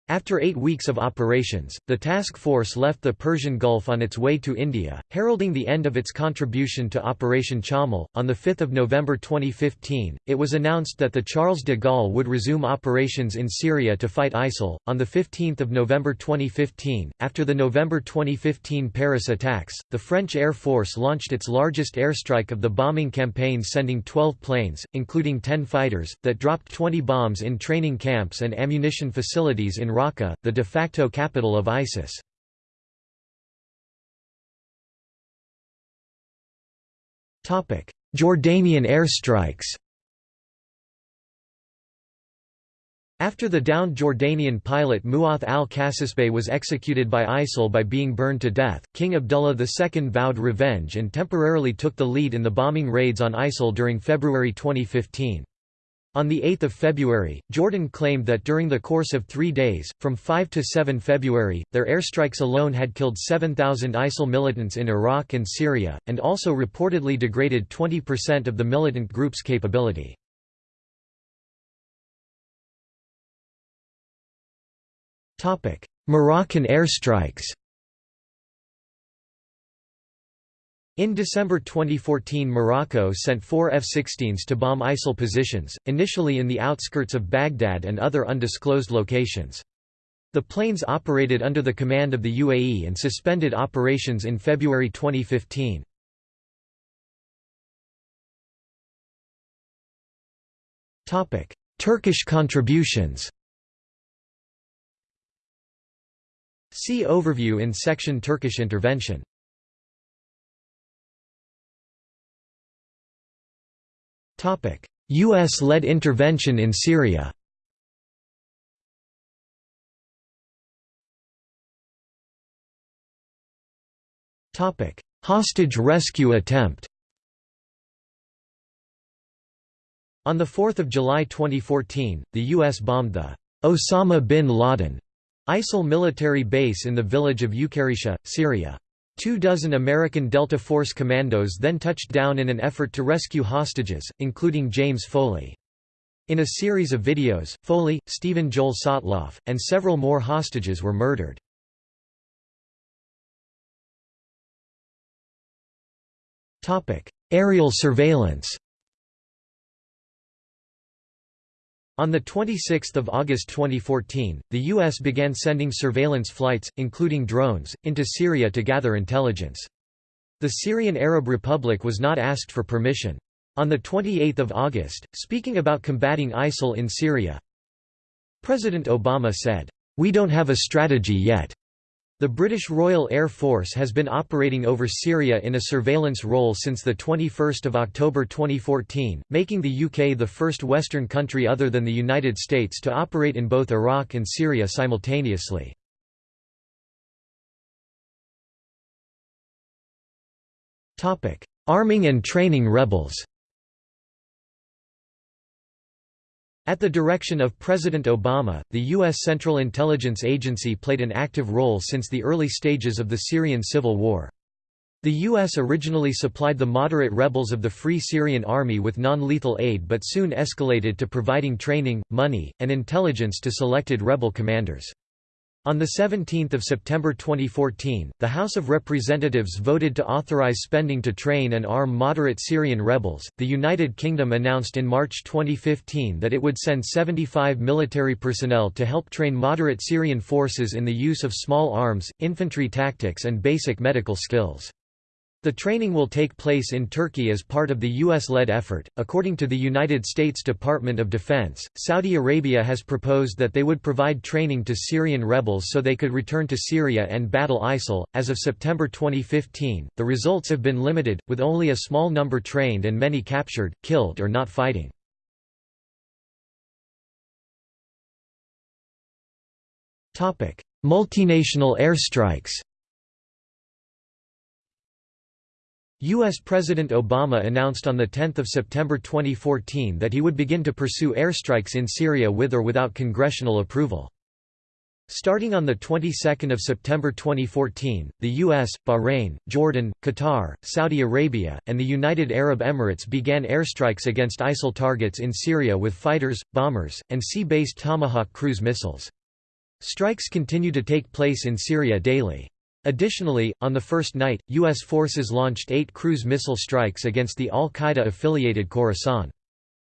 After eight weeks of operations, the task force left the Persian Gulf on its way to India, heralding the end of its contribution to Operation Chammal. On 5 November 2015, it was announced that the Charles de Gaulle would resume operations in Syria to fight ISIL. On 15 November 2015, after the November 2015 Paris attacks, the French Air Force launched its largest airstrike of the bombing campaign, sending 12 planes, including 10 fighters, that dropped 20 bombs in training camps and ammunition facilities in Raqqa, the de facto capital of ISIS. Jordanian airstrikes After the downed Jordanian pilot Muath al-Kasasbeh was executed by ISIL by being burned to death, King Abdullah II vowed revenge and temporarily took the lead in the bombing raids on ISIL during February 2015. On 8 February, Jordan claimed that during the course of three days, from 5 to 7 February, their airstrikes alone had killed 7,000 ISIL militants in Iraq and Syria, and also reportedly degraded 20% of the militant group's capability. Moroccan airstrikes In December 2014 Morocco sent four F-16s to bomb ISIL positions, initially in the outskirts of Baghdad and other undisclosed locations. The planes operated under the command of the UAE and suspended operations in February 2015. Turkish contributions See overview in section Turkish intervention U.S.-led intervention in Syria Hostage rescue attempt On 4 July 2014, the U.S. bombed the Osama bin Laden ISIL military base in the village of Uqayrishah, Syria. Two dozen American Delta Force commandos then touched down in an effort to rescue hostages, including James Foley. In a series of videos, Foley, Steven Joel Sotloff, and several more hostages were murdered. Aerial surveillance On 26 August 2014, the U.S. began sending surveillance flights, including drones, into Syria to gather intelligence. The Syrian Arab Republic was not asked for permission. On 28 August, speaking about combating ISIL in Syria, President Obama said, "'We don't have a strategy yet. The British Royal Air Force has been operating over Syria in a surveillance role since 21 October 2014, making the UK the first Western country other than the United States to operate in both Iraq and Syria simultaneously. Arming and training rebels At the direction of President Obama, the U.S. Central Intelligence Agency played an active role since the early stages of the Syrian civil war. The U.S. originally supplied the moderate rebels of the Free Syrian Army with non-lethal aid but soon escalated to providing training, money, and intelligence to selected rebel commanders. On 17 September 2014, the House of Representatives voted to authorize spending to train and arm moderate Syrian rebels. The United Kingdom announced in March 2015 that it would send 75 military personnel to help train moderate Syrian forces in the use of small arms, infantry tactics, and basic medical skills. The training will take place in Turkey as part of the U.S.-led effort. According to the United States Department of Defense, Saudi Arabia has proposed that they would provide training to Syrian rebels so they could return to Syria and battle ISIL. As of September 2015, the results have been limited, with only a small number trained and many captured, killed or not fighting. Multinational airstrikes U.S. President Obama announced on 10 September 2014 that he would begin to pursue airstrikes in Syria with or without congressional approval. Starting on the 22nd of September 2014, the US, Bahrain, Jordan, Qatar, Saudi Arabia, and the United Arab Emirates began airstrikes against ISIL targets in Syria with fighters, bombers, and sea-based Tomahawk cruise missiles. Strikes continue to take place in Syria daily. Additionally, on the first night, U.S. forces launched eight cruise missile strikes against the al-Qaeda-affiliated Khorasan.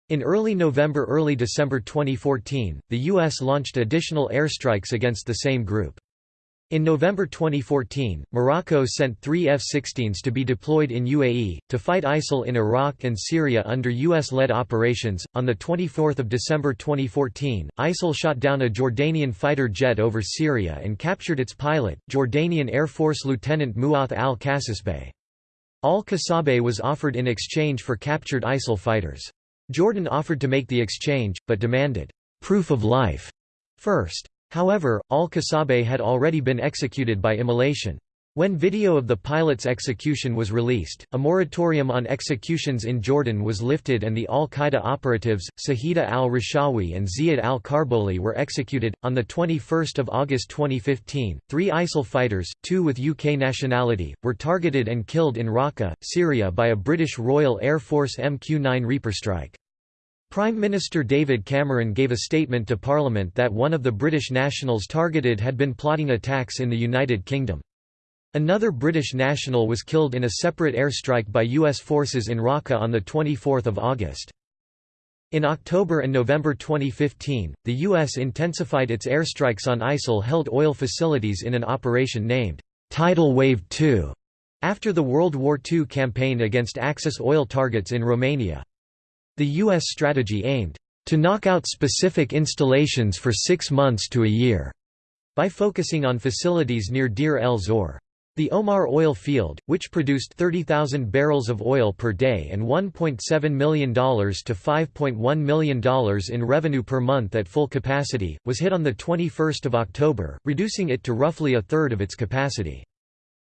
In early November–early December 2014, the U.S. launched additional airstrikes against the same group. In November 2014, Morocco sent three F-16s to be deployed in UAE, to fight ISIL in Iraq and Syria under U.S.-led operations. On 24 December 2014, ISIL shot down a Jordanian fighter jet over Syria and captured its pilot, Jordanian Air Force Lieutenant Muath al-Kasasbeh. Al-Kasabeh was offered in exchange for captured ISIL fighters. Jordan offered to make the exchange, but demanded, "'proof of life' first. However, al-Kasabeh had already been executed by immolation. When video of the pilot's execution was released, a moratorium on executions in Jordan was lifted and the al-Qaeda operatives, Sajida al-Rishawi and Ziad al-Karbouli were executed. On 21 August 2015, three ISIL fighters, two with UK nationality, were targeted and killed in Raqqa, Syria by a British Royal Air Force MQ-9 Reaper strike. Prime Minister David Cameron gave a statement to Parliament that one of the British nationals targeted had been plotting attacks in the United Kingdom. Another British national was killed in a separate airstrike by U.S. forces in Raqqa on 24 August. In October and November 2015, the U.S. intensified its airstrikes on ISIL-held oil facilities in an operation named Tidal Wave 2, after the World War II campaign against Axis oil targets in Romania. The U.S. strategy aimed to knock out specific installations for six months to a year by focusing on facilities near Deir el-Zor. The Omar oil field, which produced 30,000 barrels of oil per day and $1.7 million to $5.1 million in revenue per month at full capacity, was hit on 21 October, reducing it to roughly a third of its capacity.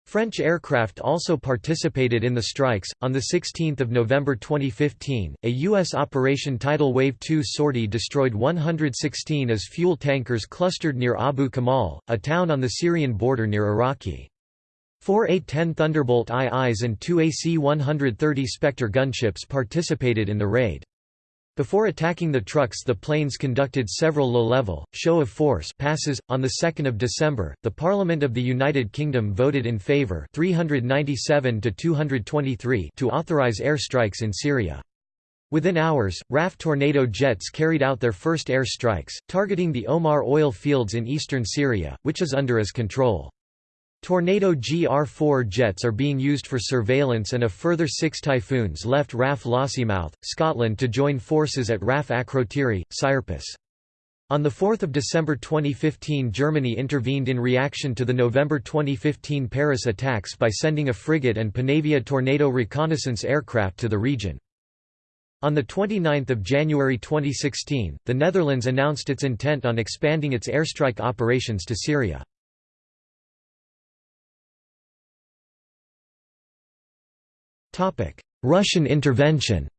French aircraft also participated in the strikes. On the 16th of November 2015, a U.S. Operation Tidal Wave 2 sortie destroyed 116 as fuel tankers clustered near Abu Kamal, a town on the Syrian border near Iraqi. Four A-10 Thunderbolt IIs and two AC-130 Spectre gunships participated in the raid. Before attacking the trucks the planes conducted several low-level, show-of-force passes. On 2 December, the Parliament of the United Kingdom voted in favour 397 to 223 to authorise airstrikes in Syria. Within hours, RAF Tornado jets carried out their first air strikes, targeting the Omar oil fields in eastern Syria, which is under its control. Tornado GR-4 jets are being used for surveillance and a further six Typhoons left RAF Lossiemouth, Scotland to join forces at RAF Akrotiri, Cyprus. On 4 December 2015 Germany intervened in reaction to the November 2015 Paris attacks by sending a frigate and Panavia Tornado reconnaissance aircraft to the region. On 29 January 2016, the Netherlands announced its intent on expanding its airstrike operations to Syria. Russian intervention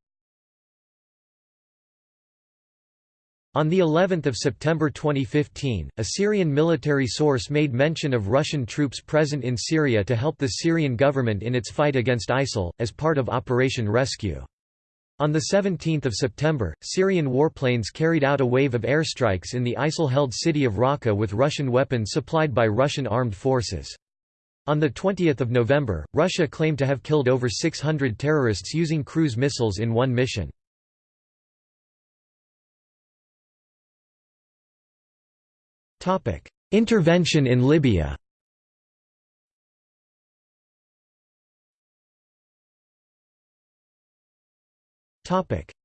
On the 11th of September 2015, a Syrian military source made mention of Russian troops present in Syria to help the Syrian government in its fight against ISIL, as part of Operation Rescue. On 17 September, Syrian warplanes carried out a wave of airstrikes in the ISIL-held city of Raqqa with Russian weapons supplied by Russian armed forces. On 20 November, Russia claimed to have killed over 600 terrorists using cruise missiles in one mission. Intervention in Libya.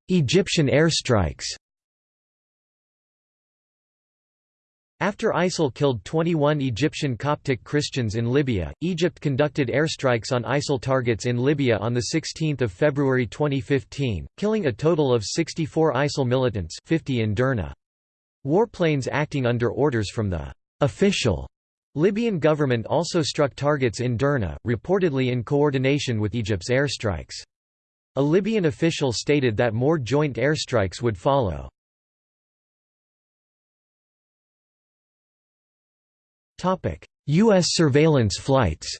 Egyptian airstrikes After ISIL killed 21 Egyptian Coptic Christians in Libya, Egypt conducted airstrikes on ISIL targets in Libya on 16 February 2015, killing a total of 64 ISIL militants 50 in Derna. Warplanes acting under orders from the official Libyan government also struck targets in Derna, reportedly in coordination with Egypt's airstrikes. A Libyan official stated that more joint airstrikes would follow. U.S. surveillance flights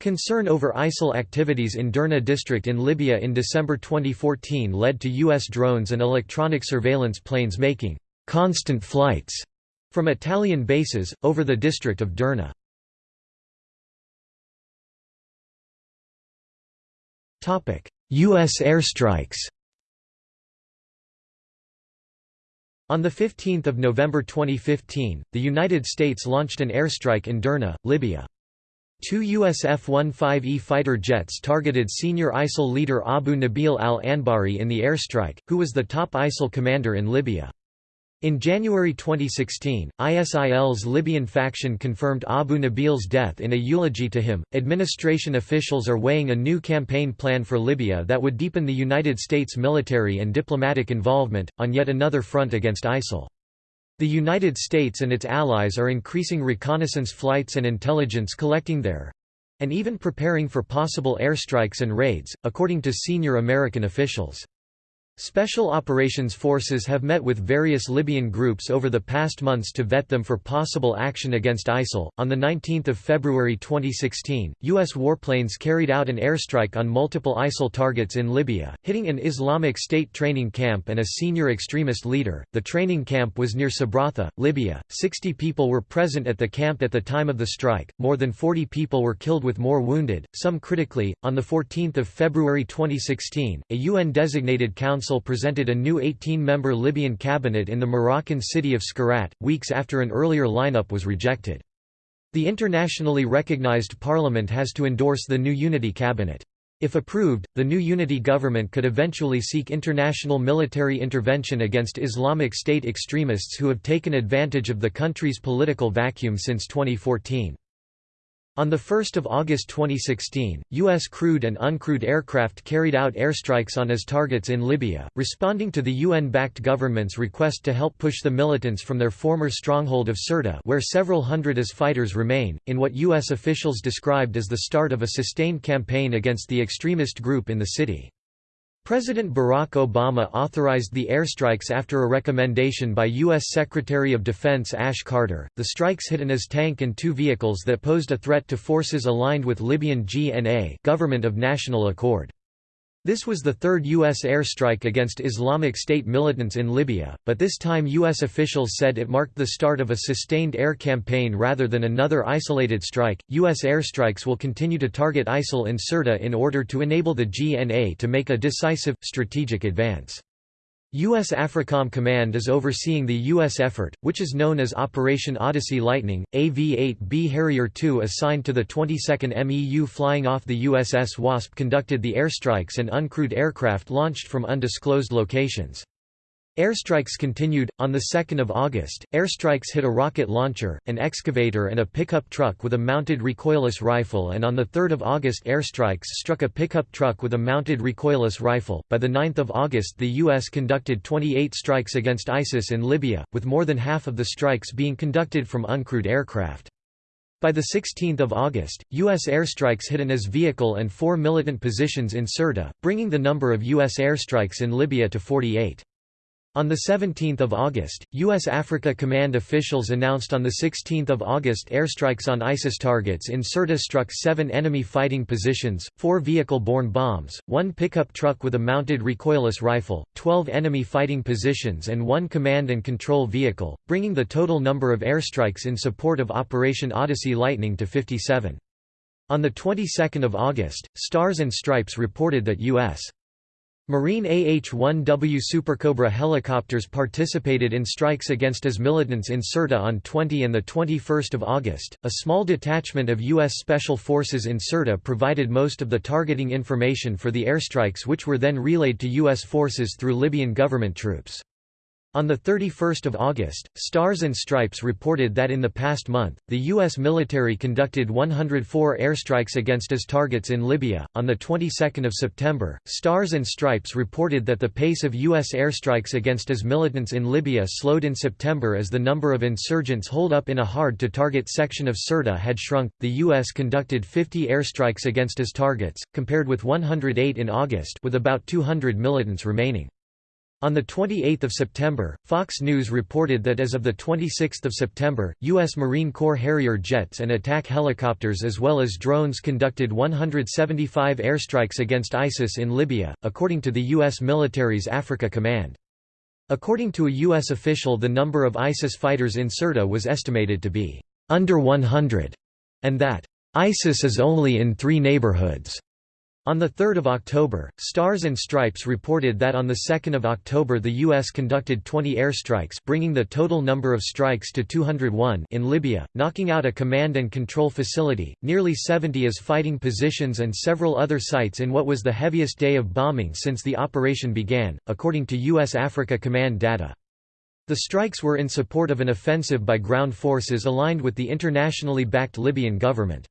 Concern over ISIL activities in Derna district in Libya in December 2014 led to U.S. drones and electronic surveillance planes making «constant flights» from Italian bases, over the district of Derna. U.S. airstrikes On 15 November 2015, the United States launched an airstrike in Derna, Libya. Two US F-15E fighter jets targeted senior ISIL leader Abu Nabil al-Anbari in the airstrike, who was the top ISIL commander in Libya. In January 2016, ISIL's Libyan faction confirmed Abu Nabil's death in a eulogy to him. Administration officials are weighing a new campaign plan for Libya that would deepen the United States military and diplomatic involvement, on yet another front against ISIL. The United States and its allies are increasing reconnaissance flights and intelligence collecting there and even preparing for possible airstrikes and raids, according to senior American officials. Special Operations Forces have met with various Libyan groups over the past months to vet them for possible action against ISIL. On the 19th of February 2016, US warplanes carried out an airstrike on multiple ISIL targets in Libya, hitting an Islamic State training camp and a senior extremist leader. The training camp was near Sabratha, Libya. 60 people were present at the camp at the time of the strike. More than 40 people were killed with more wounded, some critically. On the 14th of February 2016, a UN designated council Council presented a new 18-member Libyan cabinet in the Moroccan city of Skhirat, weeks after an earlier lineup was rejected. The internationally recognized parliament has to endorse the new unity cabinet. If approved, the new unity government could eventually seek international military intervention against Islamic State extremists who have taken advantage of the country's political vacuum since 2014. On 1 August 2016, U.S. crewed and uncrewed aircraft carried out airstrikes on IS targets in Libya, responding to the UN-backed government's request to help push the militants from their former stronghold of Sirte where several hundred IS fighters remain, in what U.S. officials described as the start of a sustained campaign against the extremist group in the city. President Barack Obama authorized the airstrikes after a recommendation by U.S. Secretary of Defense Ash Carter. The strikes hit an IS tank and two vehicles that posed a threat to forces aligned with Libyan GNA, Government of National Accord. This was the third U.S. airstrike against Islamic State militants in Libya, but this time U.S. officials said it marked the start of a sustained air campaign rather than another isolated strike. U.S. airstrikes will continue to target ISIL in Sirte in order to enable the GNA to make a decisive, strategic advance. U.S. AFRICOM Command is overseeing the U.S. effort, which is known as Operation Odyssey Lightning. AV-8B Harrier II assigned to the 22nd MEU flying off the USS Wasp conducted the airstrikes and uncrewed aircraft launched from undisclosed locations. Airstrikes continued. On 2 August, airstrikes hit a rocket launcher, an excavator, and a pickup truck with a mounted recoilless rifle, and on 3 August, airstrikes struck a pickup truck with a mounted recoilless rifle. By 9 August, the U.S. conducted 28 strikes against ISIS in Libya, with more than half of the strikes being conducted from uncrewed aircraft. By 16 August, U.S. airstrikes hit an IS vehicle and four militant positions in Sirte, bringing the number of U.S. airstrikes in Libya to 48. On 17 August, U.S. Africa Command officials announced on 16 August airstrikes on ISIS targets in Sirte struck seven enemy fighting positions, four vehicle-borne bombs, one pickup truck with a mounted recoilless rifle, 12 enemy fighting positions and one command and control vehicle, bringing the total number of airstrikes in support of Operation Odyssey Lightning to 57. On the 22nd of August, Stars and Stripes reported that U.S. Marine AH-1W Supercobra helicopters participated in strikes against IS militants in Sirte on 20 and 21 August. A small detachment of U.S. Special Forces in Sirte provided most of the targeting information for the airstrikes which were then relayed to U.S. forces through Libyan government troops. On 31 August, Stars and Stripes reported that in the past month, the U.S. military conducted 104 airstrikes against IS targets in Libya. On the 22nd of September, Stars and Stripes reported that the pace of U.S. airstrikes against IS militants in Libya slowed in September as the number of insurgents holed up in a hard-to-target section of Sirte had shrunk. The U.S. conducted 50 airstrikes against IS targets, compared with 108 in August, with about 200 militants remaining. On 28 September, Fox News reported that as of 26 September, U.S. Marine Corps Harrier jets and attack helicopters as well as drones conducted 175 airstrikes against ISIS in Libya, according to the U.S. military's Africa Command. According to a U.S. official the number of ISIS fighters in Sirte was estimated to be under 100, and that ISIS is only in three neighborhoods. On 3 October, Stars and Stripes reported that on 2 October the U.S. conducted 20 airstrikes bringing the total number of strikes to 201 in Libya, knocking out a command and control facility, nearly 70 as fighting positions and several other sites in what was the heaviest day of bombing since the operation began, according to U.S. Africa Command data. The strikes were in support of an offensive by ground forces aligned with the internationally backed Libyan government.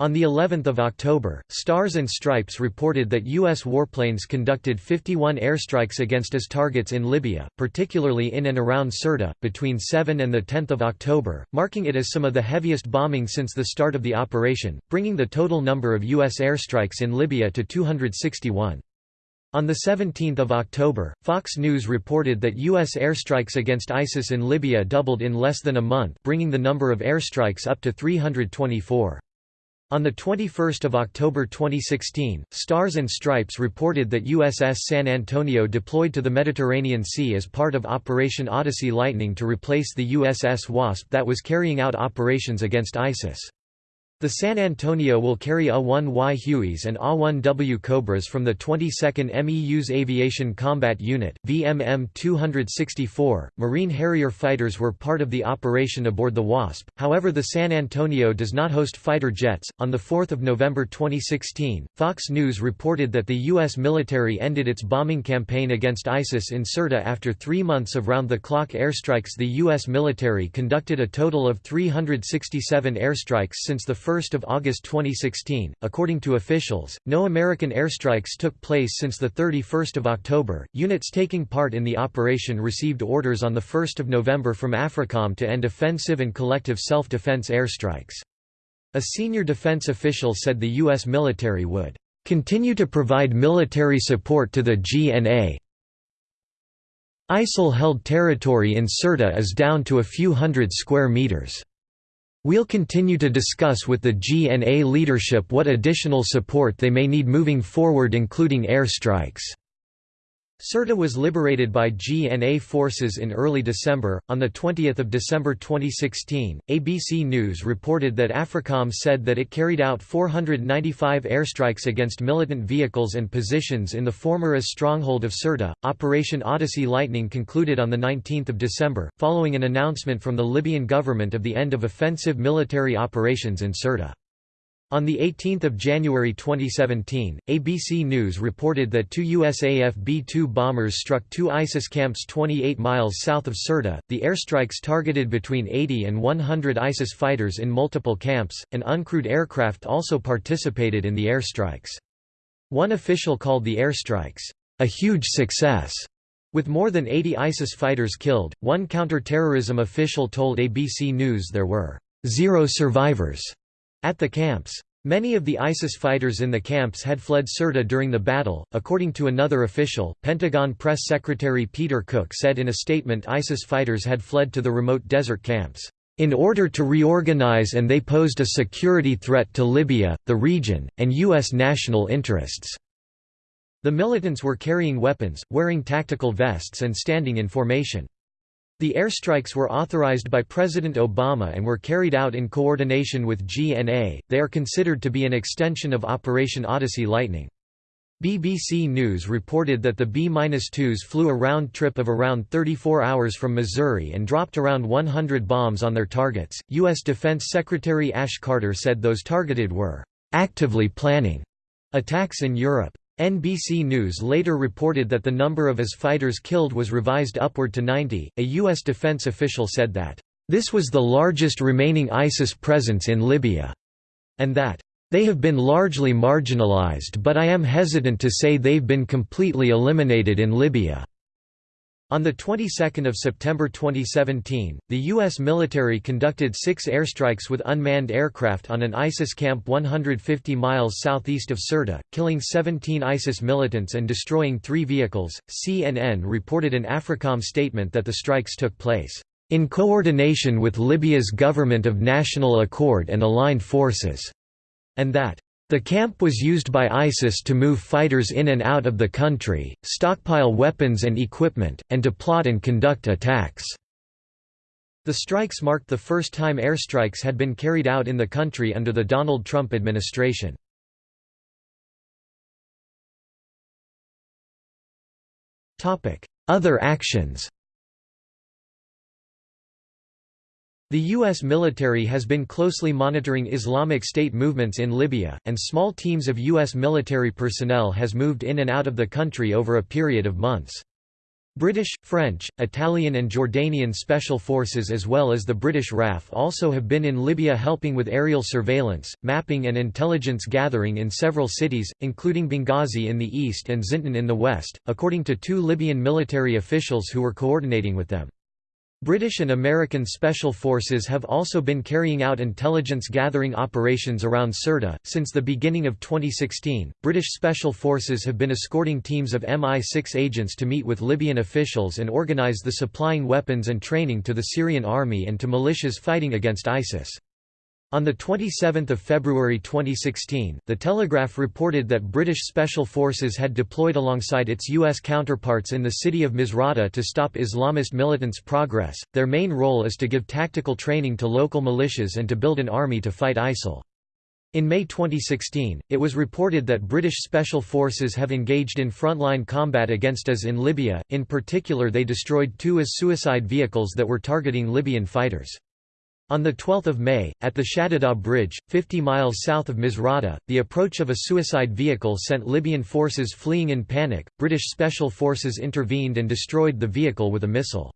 On the 11th of October, Stars and Stripes reported that U.S. warplanes conducted 51 airstrikes against IS targets in Libya, particularly in and around Sirte, between 7 and 10 October, marking it as some of the heaviest bombing since the start of the operation, bringing the total number of U.S. airstrikes in Libya to 261. On 17 October, Fox News reported that U.S. airstrikes against ISIS in Libya doubled in less than a month bringing the number of airstrikes up to 324. On 21 October 2016, Stars and Stripes reported that USS San Antonio deployed to the Mediterranean Sea as part of Operation Odyssey Lightning to replace the USS Wasp that was carrying out operations against ISIS. The San Antonio will carry A-1Y Hueys and A-1W Cobras from the 22nd MEU's Aviation Combat Unit, VMM 264. Marine Harrier fighters were part of the operation aboard the Wasp, however, the San Antonio does not host fighter jets. On 4 November 2016, Fox News reported that the U.S. military ended its bombing campaign against ISIS in Sirte after three months of round the clock airstrikes. The U.S. military conducted a total of 367 airstrikes since the 1 August 2016. According to officials, no American airstrikes took place since 31 October. Units taking part in the operation received orders on 1 November from AFRICOM to end offensive and collective self-defense airstrikes. A senior defense official said the U.S. military would continue to provide military support to the GNA. ISIL-held territory in Sirte is down to a few hundred square meters. We'll continue to discuss with the GNA leadership what additional support they may need moving forward including air strikes. Sirte was liberated by GNA forces in early December. On 20 December 2016, ABC News reported that AFRICOM said that it carried out 495 airstrikes against militant vehicles and positions in the former AS stronghold of Sirte. Operation Odyssey Lightning concluded on 19 December, following an announcement from the Libyan government of the end of offensive military operations in Sirte. On 18 January 2017, ABC News reported that two USAF B-2 bombers struck two ISIS camps 28 miles south of Sirte. The airstrikes targeted between 80 and 100 ISIS fighters in multiple camps, and uncrewed aircraft also participated in the airstrikes. One official called the airstrikes, a huge success. With more than 80 ISIS fighters killed, one counter-terrorism official told ABC News there were zero survivors at the camps. Many of the ISIS fighters in the camps had fled Sirte during the battle, according to another official. Pentagon Press Secretary Peter Cook said in a statement ISIS fighters had fled to the remote desert camps, in order to reorganize and they posed a security threat to Libya, the region, and U.S. national interests. The militants were carrying weapons, wearing tactical vests and standing in formation. The airstrikes were authorized by President Obama and were carried out in coordination with GNA. They are considered to be an extension of Operation Odyssey Lightning. BBC News reported that the B-2s flew a round trip of around 34 hours from Missouri and dropped around 100 bombs on their targets. U.S. Defense Secretary Ash Carter said those targeted were actively planning attacks in Europe. NBC News later reported that the number of AS fighters killed was revised upward to 90. A U.S. defense official said that, This was the largest remaining ISIS presence in Libya, and that, They have been largely marginalized but I am hesitant to say they've been completely eliminated in Libya. On the 22nd of September 2017, the U.S. military conducted six airstrikes with unmanned aircraft on an ISIS camp 150 miles southeast of Sirte, killing 17 ISIS militants and destroying three vehicles. CNN reported an AFRICOM statement that the strikes took place in coordination with Libya's government of national accord and aligned forces, and that the camp was used by ISIS to move fighters in and out of the country, stockpile weapons and equipment, and to plot and conduct attacks. The strikes marked the first time airstrikes had been carried out in the country under the Donald Trump administration. Other actions The U.S. military has been closely monitoring Islamic State movements in Libya, and small teams of U.S. military personnel has moved in and out of the country over a period of months. British, French, Italian and Jordanian special forces as well as the British RAF also have been in Libya helping with aerial surveillance, mapping and intelligence gathering in several cities, including Benghazi in the east and Zintan in the west, according to two Libyan military officials who were coordinating with them. British and American special forces have also been carrying out intelligence gathering operations around Sirte. Since the beginning of 2016, British special forces have been escorting teams of MI6 agents to meet with Libyan officials and organize the supplying weapons and training to the Syrian army and to militias fighting against ISIS. On 27 February 2016, The Telegraph reported that British Special Forces had deployed alongside its U.S. counterparts in the city of Misrata to stop Islamist militants' progress. Their main role is to give tactical training to local militias and to build an army to fight ISIL. In May 2016, it was reported that British Special Forces have engaged in frontline combat against IS in Libya, in particular they destroyed two IS suicide vehicles that were targeting Libyan fighters. On 12 May, at the Shadida Bridge, 50 miles south of Misrata, the approach of a suicide vehicle sent Libyan forces fleeing in panic. British special forces intervened and destroyed the vehicle with a missile.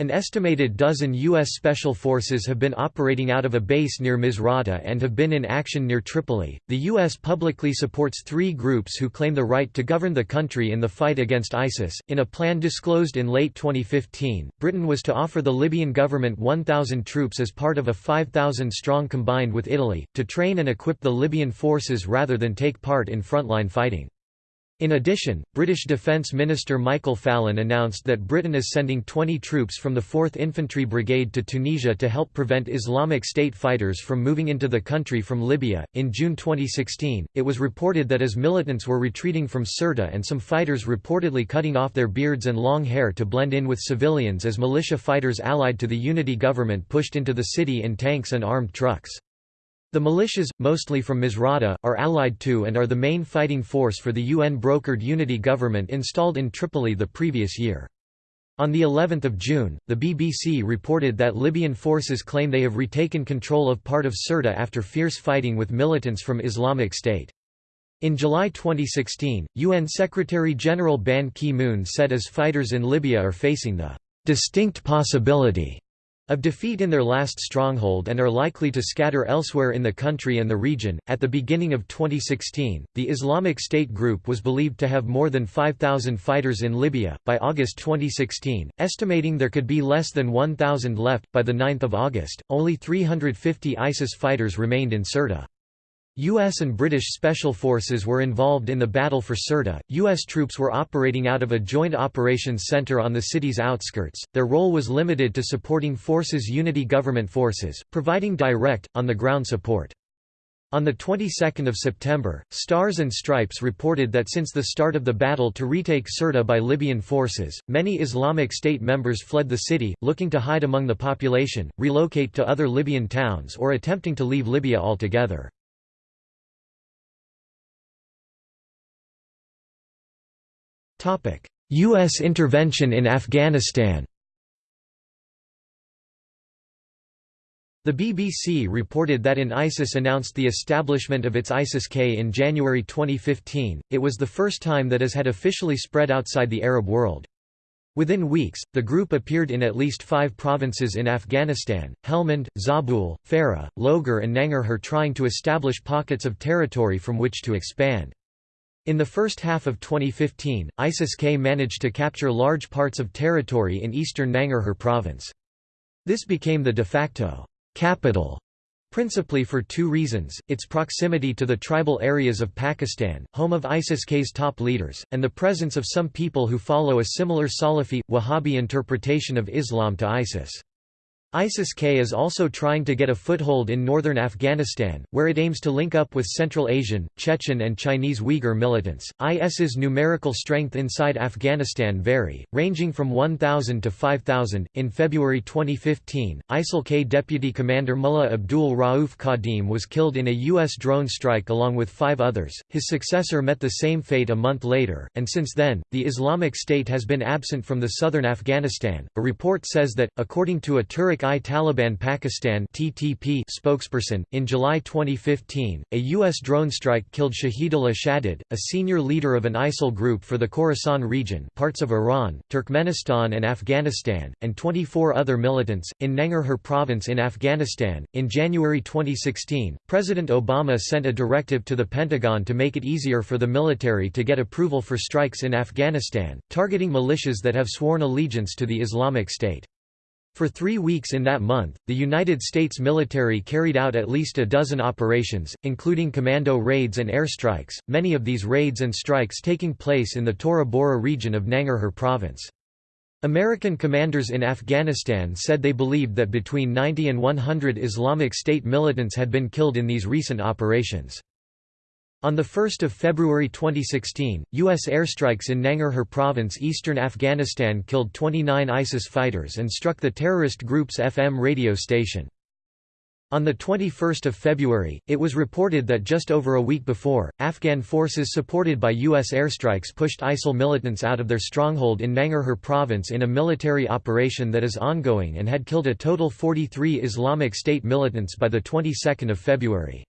An estimated dozen U.S. Special Forces have been operating out of a base near Misrata and have been in action near Tripoli. The U.S. publicly supports three groups who claim the right to govern the country in the fight against ISIS. In a plan disclosed in late 2015, Britain was to offer the Libyan government 1,000 troops as part of a 5,000 strong combined with Italy, to train and equip the Libyan forces rather than take part in frontline fighting. In addition, British Defence Minister Michael Fallon announced that Britain is sending 20 troops from the 4th Infantry Brigade to Tunisia to help prevent Islamic State fighters from moving into the country from Libya. In June 2016, it was reported that as militants were retreating from Sirte and some fighters reportedly cutting off their beards and long hair to blend in with civilians as militia fighters allied to the unity government pushed into the city in tanks and armed trucks. The militias, mostly from Misrata, are allied to and are the main fighting force for the UN-brokered unity government installed in Tripoli the previous year. On the 11th of June, the BBC reported that Libyan forces claim they have retaken control of part of Sirte after fierce fighting with militants from Islamic State. In July 2016, UN Secretary-General Ban Ki-moon said as fighters in Libya are facing the distinct possibility of defeat in their last stronghold and are likely to scatter elsewhere in the country and the region. At the beginning of 2016, the Islamic State group was believed to have more than 5,000 fighters in Libya. By August 2016, estimating there could be less than 1,000 left, by the 9th of August, only 350 ISIS fighters remained in Sirte. U.S. and British Special Forces were involved in the battle for Sirte. U.S. troops were operating out of a joint operations center on the city's outskirts. Their role was limited to supporting forces' unity government forces, providing direct, on the ground support. On the 22nd of September, Stars and Stripes reported that since the start of the battle to retake Sirte by Libyan forces, many Islamic State members fled the city, looking to hide among the population, relocate to other Libyan towns or attempting to leave Libya altogether. U.S. intervention in Afghanistan The BBC reported that in ISIS announced the establishment of its ISIS-K in January 2015, it was the first time that has had officially spread outside the Arab world. Within weeks, the group appeared in at least five provinces in Afghanistan, Helmand, Zabul, Farah, Logar and Nangarhar trying to establish pockets of territory from which to expand. In the first half of 2015, ISIS-K managed to capture large parts of territory in eastern Nangarhar province. This became the de facto capital principally for two reasons, its proximity to the tribal areas of Pakistan, home of ISIS-K's top leaders, and the presence of some people who follow a similar Salafi, Wahhabi interpretation of Islam to ISIS. ISIS-K is also trying to get a foothold in northern Afghanistan, where it aims to link up with Central Asian, Chechen and Chinese Uyghur militants. IS's numerical strength inside Afghanistan vary, ranging from 1,000 to 5,000. In February 2015, ISIL-K Deputy Commander Mullah Abdul Rauf Qadim was killed in a U.S. drone strike along with five others. His successor met the same fate a month later, and since then, the Islamic State has been absent from the southern Afghanistan. A report says that, according to a Tehrik i Taliban Pakistan (TTP) spokesperson, in July 2015, a U.S. drone strike killed Shahidullah Shahid, a senior leader of an ISIL group for the Khorasan region, parts of Iran, Turkmenistan, and Afghanistan, and 24 other militants in Nangarhar province in Afghanistan. In January 2016, President Obama sent a directive to the Pentagon to make it easier for the military to get approval for strikes in Afghanistan, targeting militias that have sworn allegiance to the Islamic State. For three weeks in that month, the United States military carried out at least a dozen operations, including commando raids and airstrikes, many of these raids and strikes taking place in the Tora Bora region of Nangarhar province. American commanders in Afghanistan said they believed that between 90 and 100 Islamic State militants had been killed in these recent operations. On 1 February 2016, U.S. airstrikes in Nangarhar province eastern Afghanistan killed 29 ISIS fighters and struck the terrorist group's FM radio station. On 21 February, it was reported that just over a week before, Afghan forces supported by U.S. airstrikes pushed ISIL militants out of their stronghold in Nangarhar province in a military operation that is ongoing and had killed a total 43 Islamic State militants by the 22nd of February.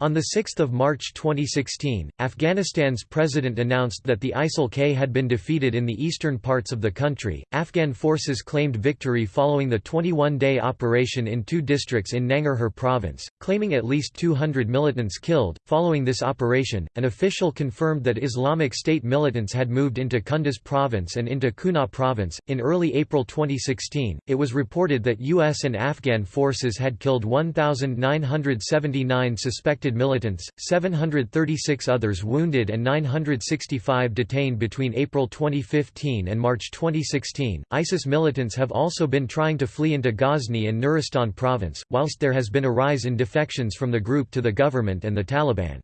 On 6 March 2016, Afghanistan's president announced that the ISIL-K had been defeated in the eastern parts of the country. Afghan forces claimed victory following the 21-day operation in two districts in Nangarhar province, claiming at least 200 militants killed. Following this operation, an official confirmed that Islamic State militants had moved into Kunduz province and into Kunar province. In early April 2016, it was reported that US and Afghan forces had killed 1979 suspected suspected militants, 736 others wounded and 965 detained between April 2015 and March 2016. ISIS militants have also been trying to flee into Ghazni and Nuristan province, whilst there has been a rise in defections from the group to the government and the Taliban.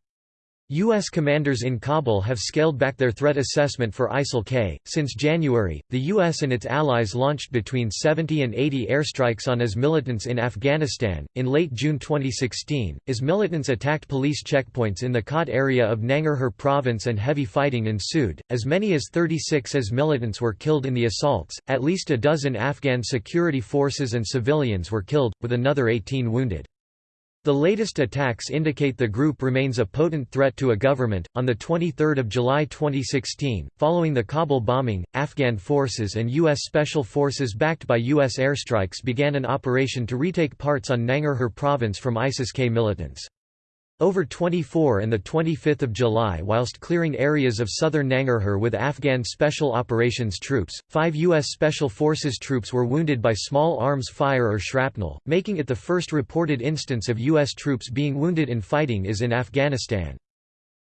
U.S. commanders in Kabul have scaled back their threat assessment for ISIL-K. Since January, the U.S. and its allies launched between 70 and 80 airstrikes on IS militants in Afghanistan. In late June 2016, IS militants attacked police checkpoints in the Khat area of Nangarhar province and heavy fighting ensued. As many as 36 IS militants were killed in the assaults, at least a dozen Afghan security forces and civilians were killed, with another 18 wounded. The latest attacks indicate the group remains a potent threat to a government. On the 23rd of July 2016, following the Kabul bombing, Afghan forces and US special forces backed by US airstrikes began an operation to retake parts on Nangarhar province from ISIS-K militants. Over 24 and 25 July whilst clearing areas of southern Nangarhar with Afghan Special Operations troops, five U.S. Special Forces troops were wounded by small arms fire or shrapnel, making it the first reported instance of U.S. troops being wounded in fighting is in Afghanistan.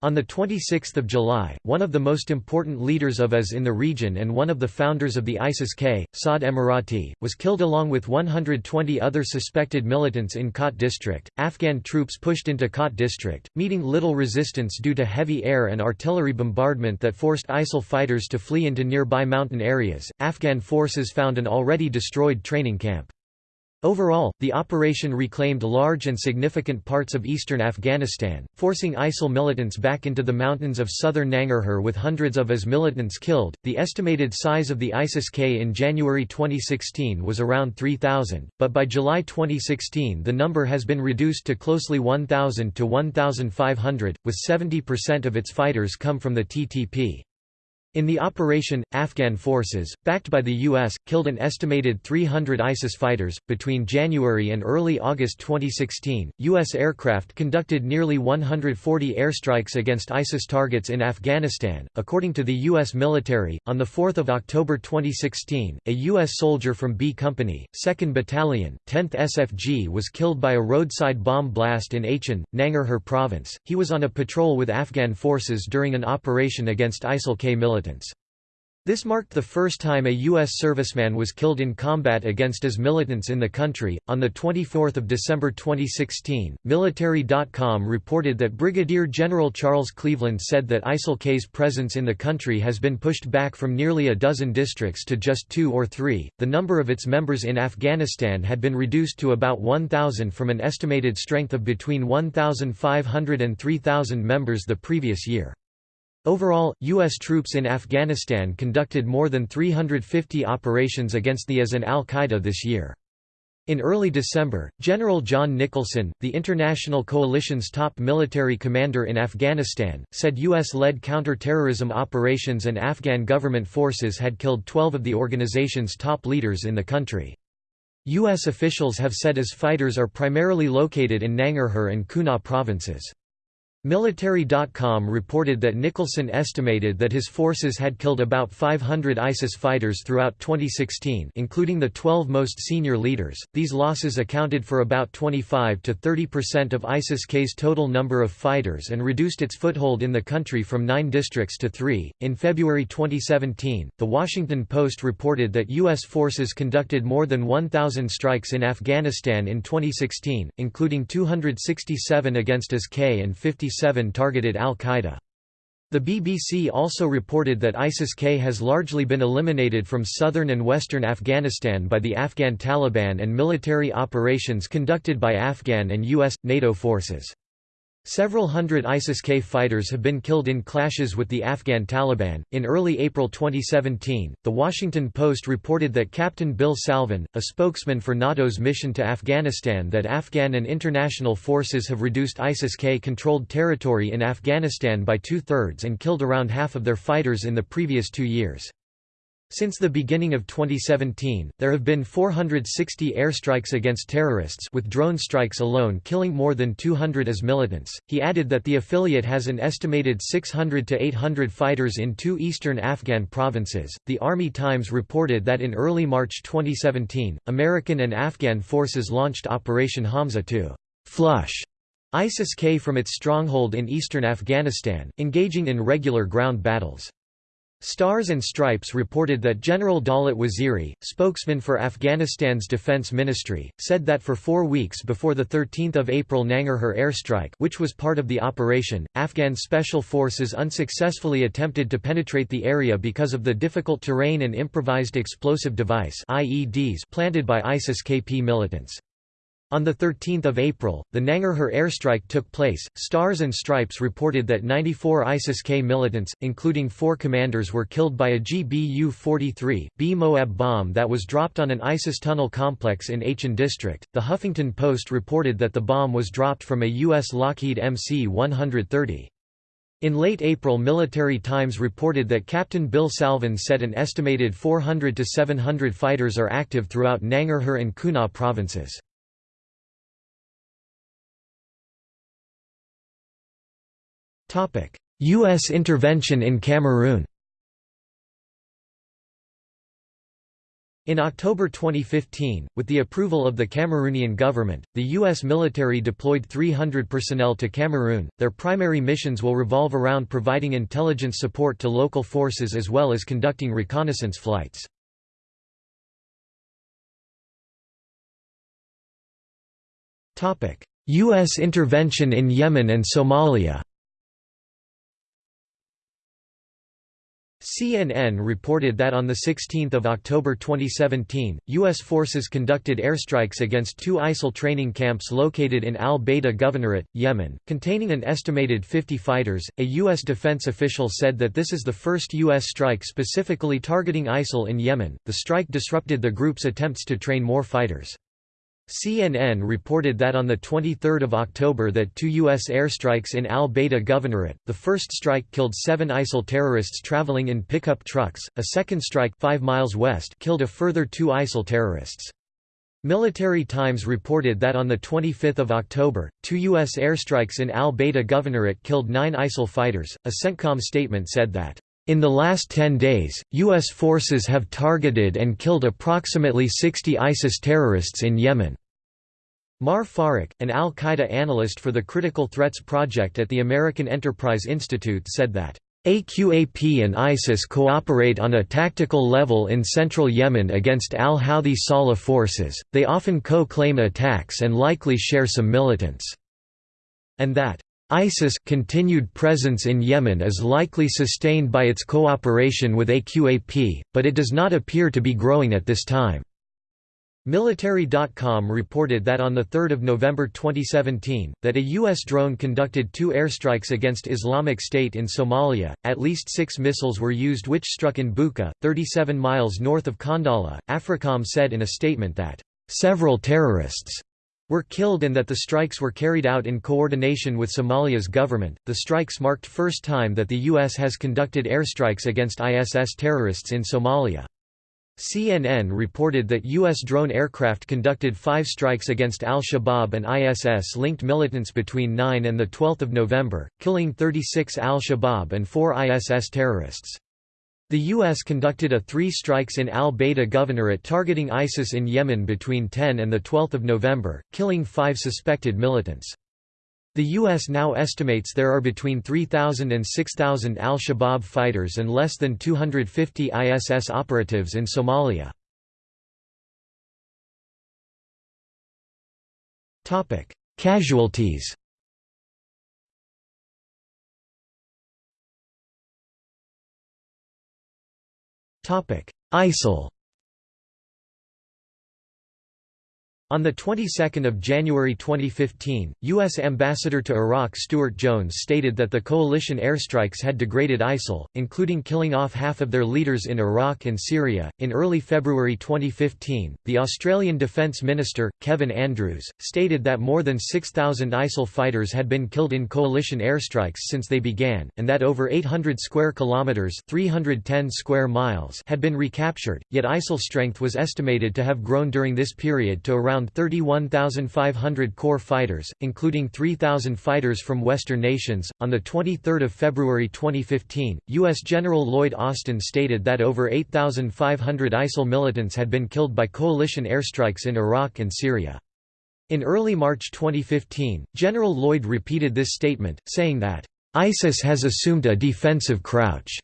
On 26 July, one of the most important leaders of IS in the region and one of the founders of the ISIS-K, Saad Emirati, was killed along with 120 other suspected militants in Khat district. Afghan troops pushed into Khat district, meeting little resistance due to heavy air and artillery bombardment that forced ISIL fighters to flee into nearby mountain areas. Afghan forces found an already destroyed training camp. Overall, the operation reclaimed large and significant parts of eastern Afghanistan, forcing ISIL militants back into the mountains of southern Nangarhar with hundreds of IS militants killed. The estimated size of the ISIS K in January 2016 was around 3,000, but by July 2016 the number has been reduced to closely 1,000 to 1,500, with 70% of its fighters come from the TTP. In the operation, Afghan forces, backed by the U.S., killed an estimated 300 ISIS fighters. Between January and early August 2016, U.S. aircraft conducted nearly 140 airstrikes against ISIS targets in Afghanistan, according to the U.S. military. On 4 October 2016, a U.S. soldier from B Company, 2nd Battalion, 10th SFG was killed by a roadside bomb blast in Achin, Nangarhar province. He was on a patrol with Afghan forces during an operation against ISIL-K militants This marked the first time a U.S. serviceman was killed in combat against IS militants in the country. On 24 December 2016, Military.com reported that Brigadier General Charles Cleveland said that ISIL-K's presence in the country has been pushed back from nearly a dozen districts to just two or three. The number of its members in Afghanistan had been reduced to about 1,000 from an estimated strength of between 1,500 and 3,000 members the previous year. Overall, U.S. troops in Afghanistan conducted more than 350 operations against the IS and al-Qaeda this year. In early December, General John Nicholson, the international coalition's top military commander in Afghanistan, said U.S.-led counter-terrorism operations and Afghan government forces had killed 12 of the organization's top leaders in the country. U.S. officials have said IS fighters are primarily located in Nangarhar and Kunar provinces. Military.com reported that Nicholson estimated that his forces had killed about 500 ISIS fighters throughout 2016, including the 12 most senior leaders. These losses accounted for about 25 to 30% of ISIS-K's total number of fighters and reduced its foothold in the country from 9 districts to 3. In February 2017, The Washington Post reported that US forces conducted more than 1000 strikes in Afghanistan in 2016, including 267 against IS-K and 57 targeted al-Qaeda. The BBC also reported that ISIS-K has largely been eliminated from southern and western Afghanistan by the Afghan Taliban and military operations conducted by Afghan and US, NATO forces. Several hundred ISIS-K fighters have been killed in clashes with the Afghan Taliban. In early April 2017, The Washington Post reported that Captain Bill Salvin, a spokesman for NATO's mission to Afghanistan that Afghan and international forces have reduced ISIS-K controlled territory in Afghanistan by two-thirds and killed around half of their fighters in the previous two years. Since the beginning of 2017, there have been 460 airstrikes against terrorists with drone strikes alone killing more than 200 as militants. He added that the affiliate has an estimated 600 to 800 fighters in two eastern Afghan provinces. The Army Times reported that in early March 2017, American and Afghan forces launched Operation Hamza to flush ISIS-K from its stronghold in eastern Afghanistan, engaging in regular ground battles. Stars and Stripes reported that General Dawlat Waziri, spokesman for Afghanistan's defense ministry, said that for four weeks before the 13 April Nangarhar airstrike which was part of the operation, Afghan special forces unsuccessfully attempted to penetrate the area because of the difficult terrain and improvised explosive device IEDs planted by ISIS-KP militants. On 13 April, the Nangarhar airstrike took place. Stars and Stripes reported that 94 ISIS-K militants, including four commanders were killed by a GBU-43, B Moab bomb that was dropped on an ISIS tunnel complex in Achin district. The Huffington Post reported that the bomb was dropped from a U.S. Lockheed MC-130. In late April Military Times reported that Captain Bill Salvin said an estimated 400 to 700 fighters are active throughout Nangarhar and Kunar provinces. U.S. intervention in Cameroon In October 2015, with the approval of the Cameroonian government, the U.S. military deployed 300 personnel to Cameroon. Their primary missions will revolve around providing intelligence support to local forces as well as conducting reconnaissance flights. U.S. intervention in Yemen and Somalia CNN reported that on 16 October 2017, U.S. forces conducted airstrikes against two ISIL training camps located in al-Bayda Governorate, Yemen, containing an estimated 50 fighters. A U.S. defense official said that this is the first U.S. strike specifically targeting ISIL in Yemen. The strike disrupted the group's attempts to train more fighters. CNN reported that on 23 October that two U.S. airstrikes in al-Bayda Governorate, the first strike killed seven ISIL terrorists traveling in pickup trucks, a second strike five miles west killed a further two ISIL terrorists. Military Times reported that on 25 October, two U.S. airstrikes in al-Bayda Governorate killed nine ISIL fighters. A CENTCOM statement said that in the last 10 days, U.S. forces have targeted and killed approximately 60 ISIS terrorists in Yemen. Maher Farrukh, an al-Qaeda analyst for the Critical Threats Project at the American Enterprise Institute said that, AQAP and ISIS cooperate on a tactical level in central Yemen against al-Houthi Saleh forces, they often co-claim attacks and likely share some militants. And that, ISIS continued presence in Yemen is likely sustained by its cooperation with AQAP, but it does not appear to be growing at this time. Military.com reported that on 3 November 2017, that a U.S. drone conducted two airstrikes against Islamic State in Somalia, at least six missiles were used which struck in Buka, 37 miles north of Qandala. AFRICOM said in a statement that, "...several terrorists," were killed and that the strikes were carried out in coordination with Somalia's government. The strikes marked first time that the US has conducted airstrikes against ISS terrorists in Somalia. CNN reported that U.S. drone aircraft conducted five strikes against al-Shabaab and ISS-linked militants between 9 and 12 November, killing 36 al-Shabaab and four ISS terrorists. The U.S. conducted a three strikes in al-Bayda Governorate targeting ISIS in Yemen between 10 and 12 November, killing five suspected militants. The U.S. now estimates there are between 3,000 and 6,000 al-Shabaab fighters and less than 250 ISS operatives in Somalia. Casualties ISIL On the 22nd of January 2015, U.S. Ambassador to Iraq Stuart Jones stated that the coalition airstrikes had degraded ISIL, including killing off half of their leaders in Iraq and Syria. In early February 2015, the Australian Defence Minister, Kevin Andrews, stated that more than 6,000 ISIL fighters had been killed in coalition airstrikes since they began, and that over 800 square kilometres 310 square miles had been recaptured, yet ISIL strength was estimated to have grown during this period to around around 31,500 core fighters, including 3,000 fighters from Western nations. On the 23rd of February 2015, U.S. General Lloyd Austin stated that over 8,500 ISIL militants had been killed by coalition airstrikes in Iraq and Syria. In early March 2015, General Lloyd repeated this statement, saying that, "...ISIS has assumed a defensive crouch,"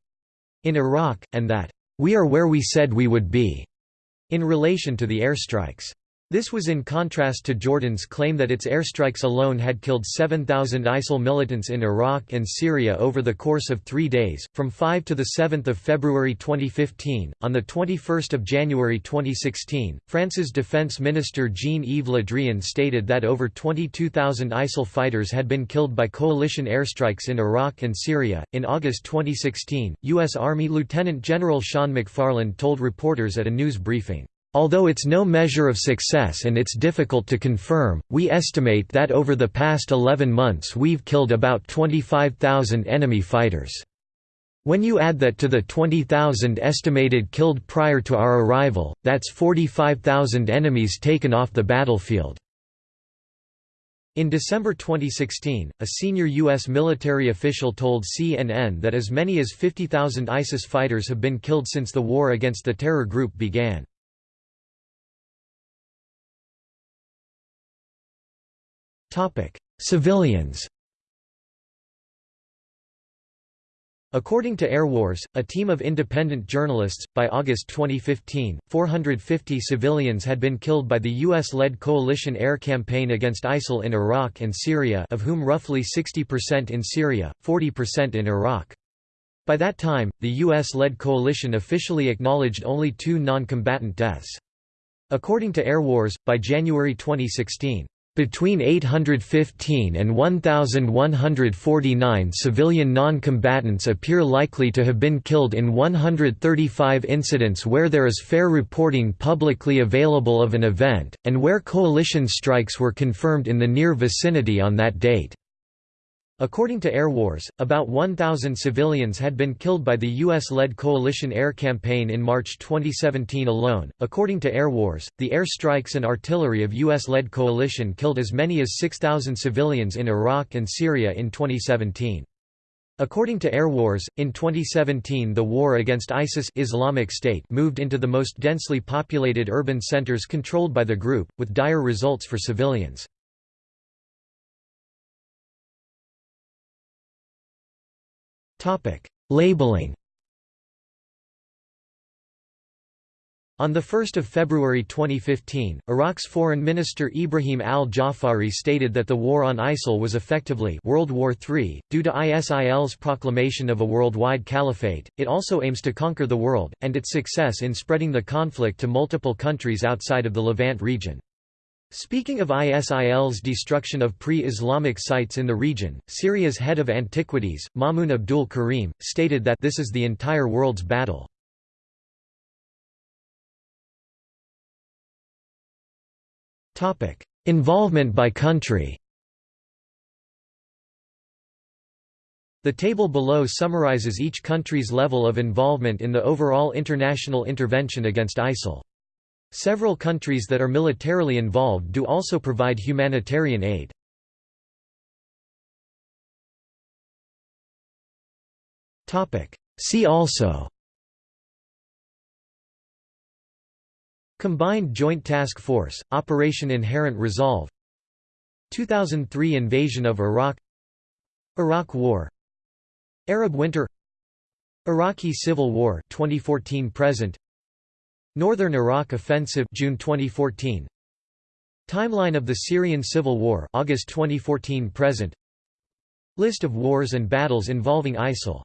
in Iraq, and that, "...we are where we said we would be," in relation to the airstrikes. This was in contrast to Jordan's claim that its airstrikes alone had killed 7,000 ISIL militants in Iraq and Syria over the course of three days, from 5 to 7 February 2015. On 21 January 2016, France's defense minister Jean-Yves Le Drian stated that over 22,000 ISIL fighters had been killed by coalition airstrikes in Iraq and Syria. In August 2016, U.S. Army Lieutenant General Sean MacFarland told reporters at a news briefing, Although it's no measure of success and it's difficult to confirm, we estimate that over the past 11 months we've killed about 25,000 enemy fighters. When you add that to the 20,000 estimated killed prior to our arrival, that's 45,000 enemies taken off the battlefield. In December 2016, a senior U.S. military official told CNN that as many as 50,000 ISIS fighters have been killed since the war against the terror group began. Civilians According to Airwars, a team of independent journalists, by August 2015, 450 civilians had been killed by the U.S.-led coalition air campaign against ISIL in Iraq and Syria of whom roughly 60% in Syria, 40% in Iraq. By that time, the U.S.-led coalition officially acknowledged only two non-combatant deaths. According to Airwars, by January 2016, between 815 and 1,149 civilian non-combatants appear likely to have been killed in 135 incidents where there is fair reporting publicly available of an event, and where coalition strikes were confirmed in the near vicinity on that date. According to Airwars, about 1,000 civilians had been killed by the U.S.-led coalition air campaign in March 2017 alone. According to Airwars, the air strikes and artillery of U.S.-led coalition killed as many as 6,000 civilians in Iraq and Syria in 2017. According to Airwars, in 2017 the war against ISIS Islamic State moved into the most densely populated urban centers controlled by the group, with dire results for civilians. Labeling On 1 February 2015, Iraq's Foreign Minister Ibrahim al-Jafari stated that the war on ISIL was effectively World War III. Due to ISIL's proclamation of a worldwide caliphate, it also aims to conquer the world, and its success in spreading the conflict to multiple countries outside of the Levant region. Speaking of ISIL's destruction of pre-Islamic sites in the region, Syria's head of antiquities, Mamun Abdul Karim, stated that this is the entire world's battle. Involvement by country The table below summarizes each country's level of involvement in the overall international intervention against ISIL. Several countries that are militarily involved do also provide humanitarian aid. See also Combined Joint Task Force, Operation Inherent Resolve 2003 invasion of Iraq Iraq War Arab Winter Iraqi Civil War 2014 present Northern Iraq Offensive June 2014 Timeline of the Syrian Civil War August 2014 present. List of wars and battles involving ISIL